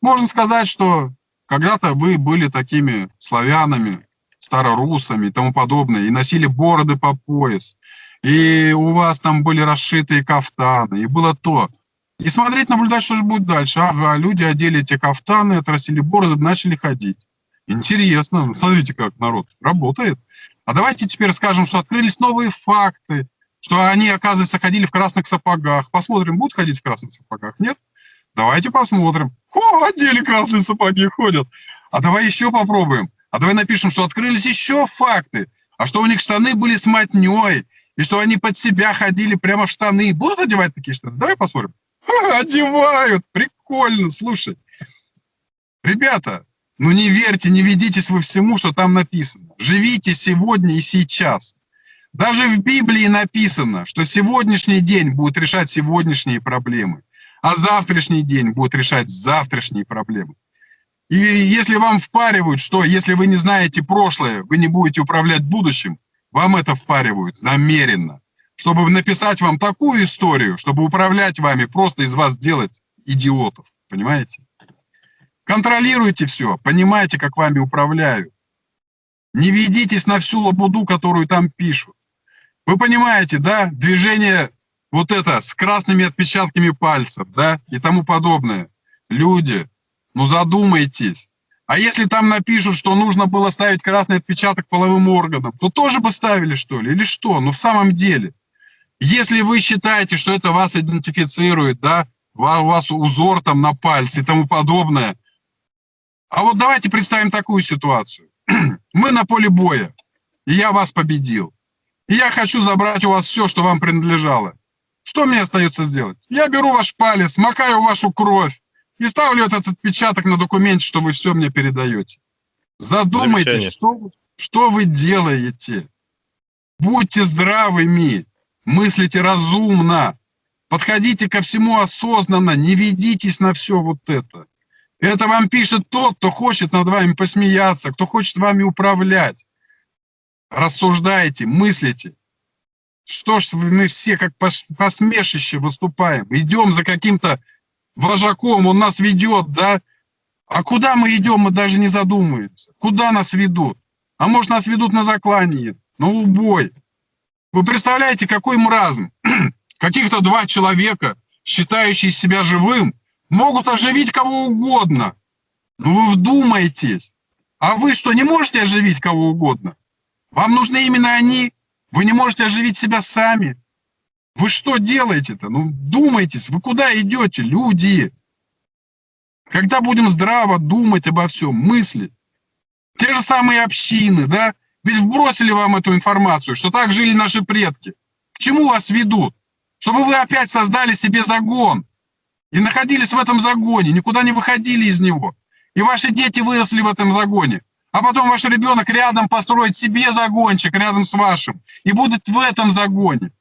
Можно сказать, что когда-то вы были такими славянами, старорусами и тому подобное, и носили бороды по пояс, и у вас там были расшитые кафтаны, и было то. И смотреть, наблюдать, что же будет дальше. Ага, люди одели эти кафтаны, отрастили бороды, начали ходить. Интересно, смотрите, как народ работает. А давайте теперь скажем, что открылись новые факты, что они, оказывается, ходили в красных сапогах. Посмотрим, будут ходить в красных сапогах? Нет? Давайте посмотрим. О, одели красные сапоги, ходят. А давай еще попробуем. А давай напишем, что открылись еще факты, а что у них штаны были с матней, и что они под себя ходили прямо в штаны. Будут одевать такие штаны? Давай посмотрим. Ха, одевают, прикольно, слушай. Ребята, ну не верьте, не ведитесь вы всему, что там написано. Живите сегодня и сейчас. Даже в Библии написано, что сегодняшний день будет решать сегодняшние проблемы, а завтрашний день будет решать завтрашние проблемы. И если вам впаривают, что если вы не знаете прошлое, вы не будете управлять будущим, вам это впаривают намеренно, чтобы написать вам такую историю, чтобы управлять вами, просто из вас делать идиотов, понимаете? Контролируйте все, понимаете, как вами управляют. Не ведитесь на всю лабуду, которую там пишут. Вы понимаете, да, движение вот это с красными отпечатками пальцев, да, и тому подобное. Люди, ну задумайтесь. А если там напишут, что нужно было ставить красный отпечаток половым органам, то тоже бы ставили, что ли? Или что? Ну в самом деле. Если вы считаете, что это вас идентифицирует, да, у вас узор там на пальце и тому подобное. А вот давайте представим такую ситуацию. Мы на поле боя, и я вас победил. И я хочу забрать у вас все, что вам принадлежало. Что мне остается сделать? Я беру ваш палец, макаю вашу кровь, и ставлю этот отпечаток на документе, что вы все мне передаете. Задумайтесь, что, что вы делаете. Будьте здравыми, мыслите разумно, подходите ко всему осознанно, не ведитесь на все вот это. Это вам пишет тот, кто хочет над вами посмеяться, кто хочет вами управлять. Рассуждайте, мыслите. Что ж мы все как посмешище выступаем? Идем за каким-то вожаком, он нас ведет, да? А куда мы идем, мы даже не задумываемся. Куда нас ведут? А может, нас ведут на заклание, на убой. Вы представляете, какой мразм? Каких-то два человека, считающие себя живым, могут оживить кого угодно. Ну вы вдумайтесь. А вы что, не можете оживить кого угодно? Вам нужны именно они. Вы не можете оживить себя сами. Вы что делаете-то? Ну, думайтесь, вы куда идете, люди? Когда будем здраво думать обо всем, мыслить? Те же самые общины, да? Ведь вбросили вам эту информацию, что так жили наши предки. К чему вас ведут? Чтобы вы опять создали себе загон и находились в этом загоне, никуда не выходили из него. И ваши дети выросли в этом загоне а потом ваш ребенок рядом построит себе загончик рядом с вашим и будет в этом загоне.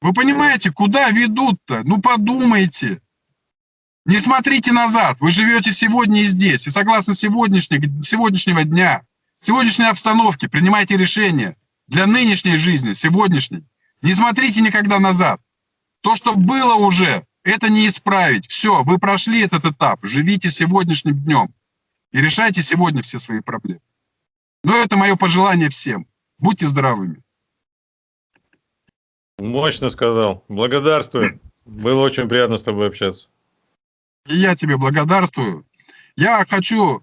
Вы понимаете, куда ведут-то? Ну подумайте. Не смотрите назад, вы живете сегодня и здесь, и согласно сегодняшнего, дня, сегодняшней обстановки принимайте решения для нынешней жизни, сегодняшней. Не смотрите никогда назад. То, что было уже, это не исправить. Все, вы прошли этот этап, живите сегодняшним днем и решайте сегодня все свои проблемы. Но это мое пожелание всем. Будьте здоровыми. Мощно сказал. Благодарствую. Было очень приятно с тобой общаться. И я тебе благодарствую. Я хочу,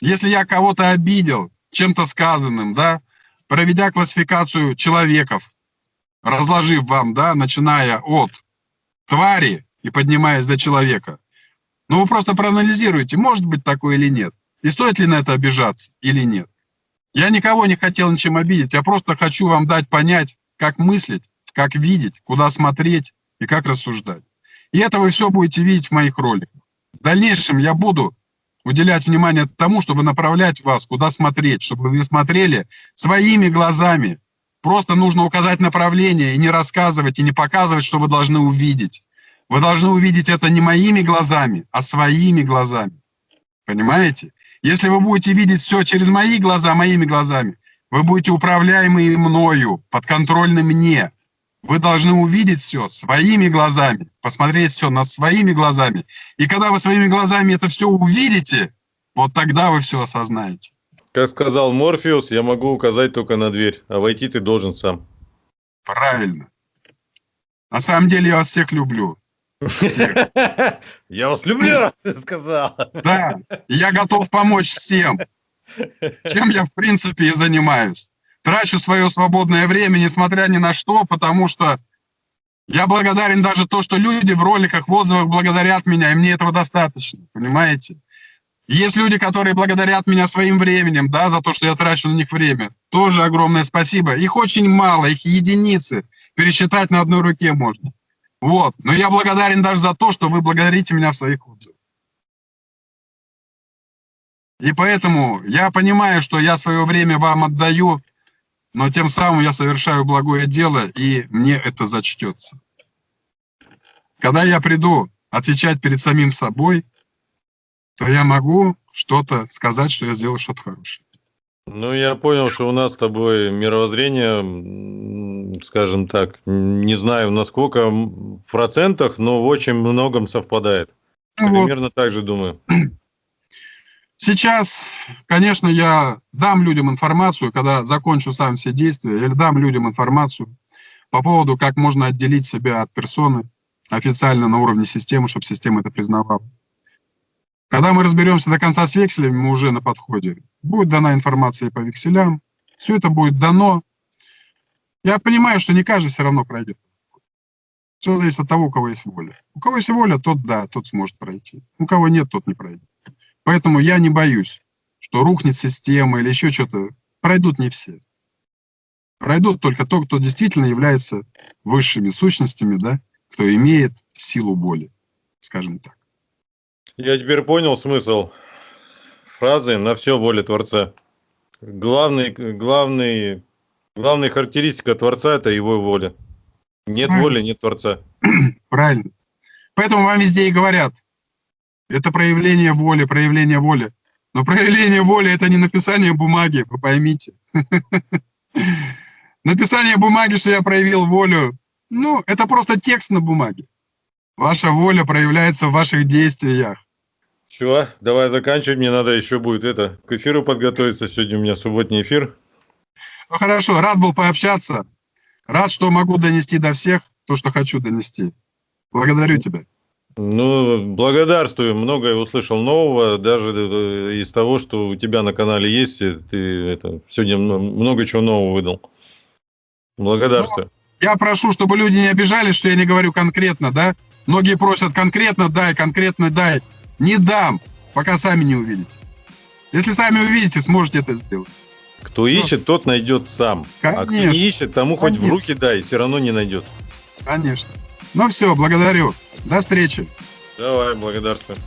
если я кого-то обидел чем-то сказанным, да, проведя классификацию человеков, разложив вам, да, начиная от твари и поднимаясь до человека, ну, вы просто проанализируйте, может быть такое или нет. И стоит ли на это обижаться или нет. Я никого не хотел ничем обидеть, я просто хочу вам дать понять, как мыслить, как видеть, куда смотреть и как рассуждать. И это вы все будете видеть в моих роликах. В дальнейшем я буду уделять внимание тому, чтобы направлять вас, куда смотреть, чтобы вы смотрели своими глазами. Просто нужно указать направление и не рассказывать, и не показывать, что вы должны увидеть. Вы должны увидеть это не моими глазами, а своими глазами. Понимаете? Если вы будете видеть все через мои глаза, моими глазами, вы будете управляемы мною, подконтрольны мне. Вы должны увидеть все своими глазами, посмотреть все на своими глазами. И когда вы своими глазами это все увидите, вот тогда вы все осознаете. Как сказал Морфеус, я могу указать только на дверь, а войти ты должен сам. Правильно. На самом деле я вас всех люблю. Я вас люблю, ты сказал. Да, я готов помочь всем. Чем я, в принципе, и занимаюсь. Трачу свое свободное время, несмотря ни на что, потому что я благодарен даже то, что люди в роликах, в отзывах благодарят меня, и мне этого достаточно, понимаете? Есть люди, которые благодарят меня своим временем, да, за то, что я трачу на них время. Тоже огромное спасибо. Их очень мало, их единицы. Пересчитать на одной руке можно. Вот. Но я благодарен даже за то, что вы благодарите меня в своих отзывах. И поэтому я понимаю, что я свое время вам отдаю, но тем самым я совершаю благое дело, и мне это зачтется. Когда я приду отвечать перед самим собой, то я могу что-то сказать, что я сделал что-то хорошее. Ну, я понял, что у нас с тобой мировоззрение скажем так, не знаю насколько в процентах, но в очень многом совпадает. Ну вот. Примерно так же думаю. Сейчас, конечно, я дам людям информацию, когда закончу сам все действия, я дам людям информацию по поводу, как можно отделить себя от персоны официально на уровне системы, чтобы система это признавала. Когда мы разберемся до конца с векселями, мы уже на подходе. Будет дана информация по векселям, все это будет дано, я понимаю, что не каждый все равно пройдет. Все зависит от того, у кого есть воля. У кого есть воля, тот да, тот сможет пройти. У кого нет, тот не пройдет. Поэтому я не боюсь, что рухнет система или еще что-то. Пройдут не все. Пройдут только то, кто действительно является высшими сущностями, да, кто имеет силу боли, скажем так. Я теперь понял смысл фразы «на все воля Творца». Главный, главный Главная характеристика Творца – это его воля. Нет Правильно. воли, нет Творца. Правильно. Поэтому вам везде и говорят, Это проявление воли, проявление воли. Но проявление воли – это не написание бумаги, вы поймите. Написание бумаги, что я проявил волю, ну, это просто текст на бумаге. Ваша воля проявляется в ваших действиях. Чего? Давай заканчивать, мне надо еще будет это, к эфиру подготовиться. Сегодня у меня субботний эфир. Ну хорошо, рад был пообщаться. Рад, что могу донести до всех то, что хочу донести. Благодарю тебя. Ну, благодарствую. Многое услышал нового, даже э, из того, что у тебя на канале есть. Ты это сегодня много чего нового выдал. Благодарствую. Ну, я прошу, чтобы люди не обижались, что я не говорю конкретно, да? Многие просят конкретно дай, конкретно дай. Не дам, пока сами не увидите. Если сами увидите, сможете это сделать. Кто ищет, тот найдет сам. Конечно. А кто не ищет, тому Конечно. хоть в руки дай, все равно не найдет. Конечно. Ну все, благодарю. До встречи. Давай, благодарствую.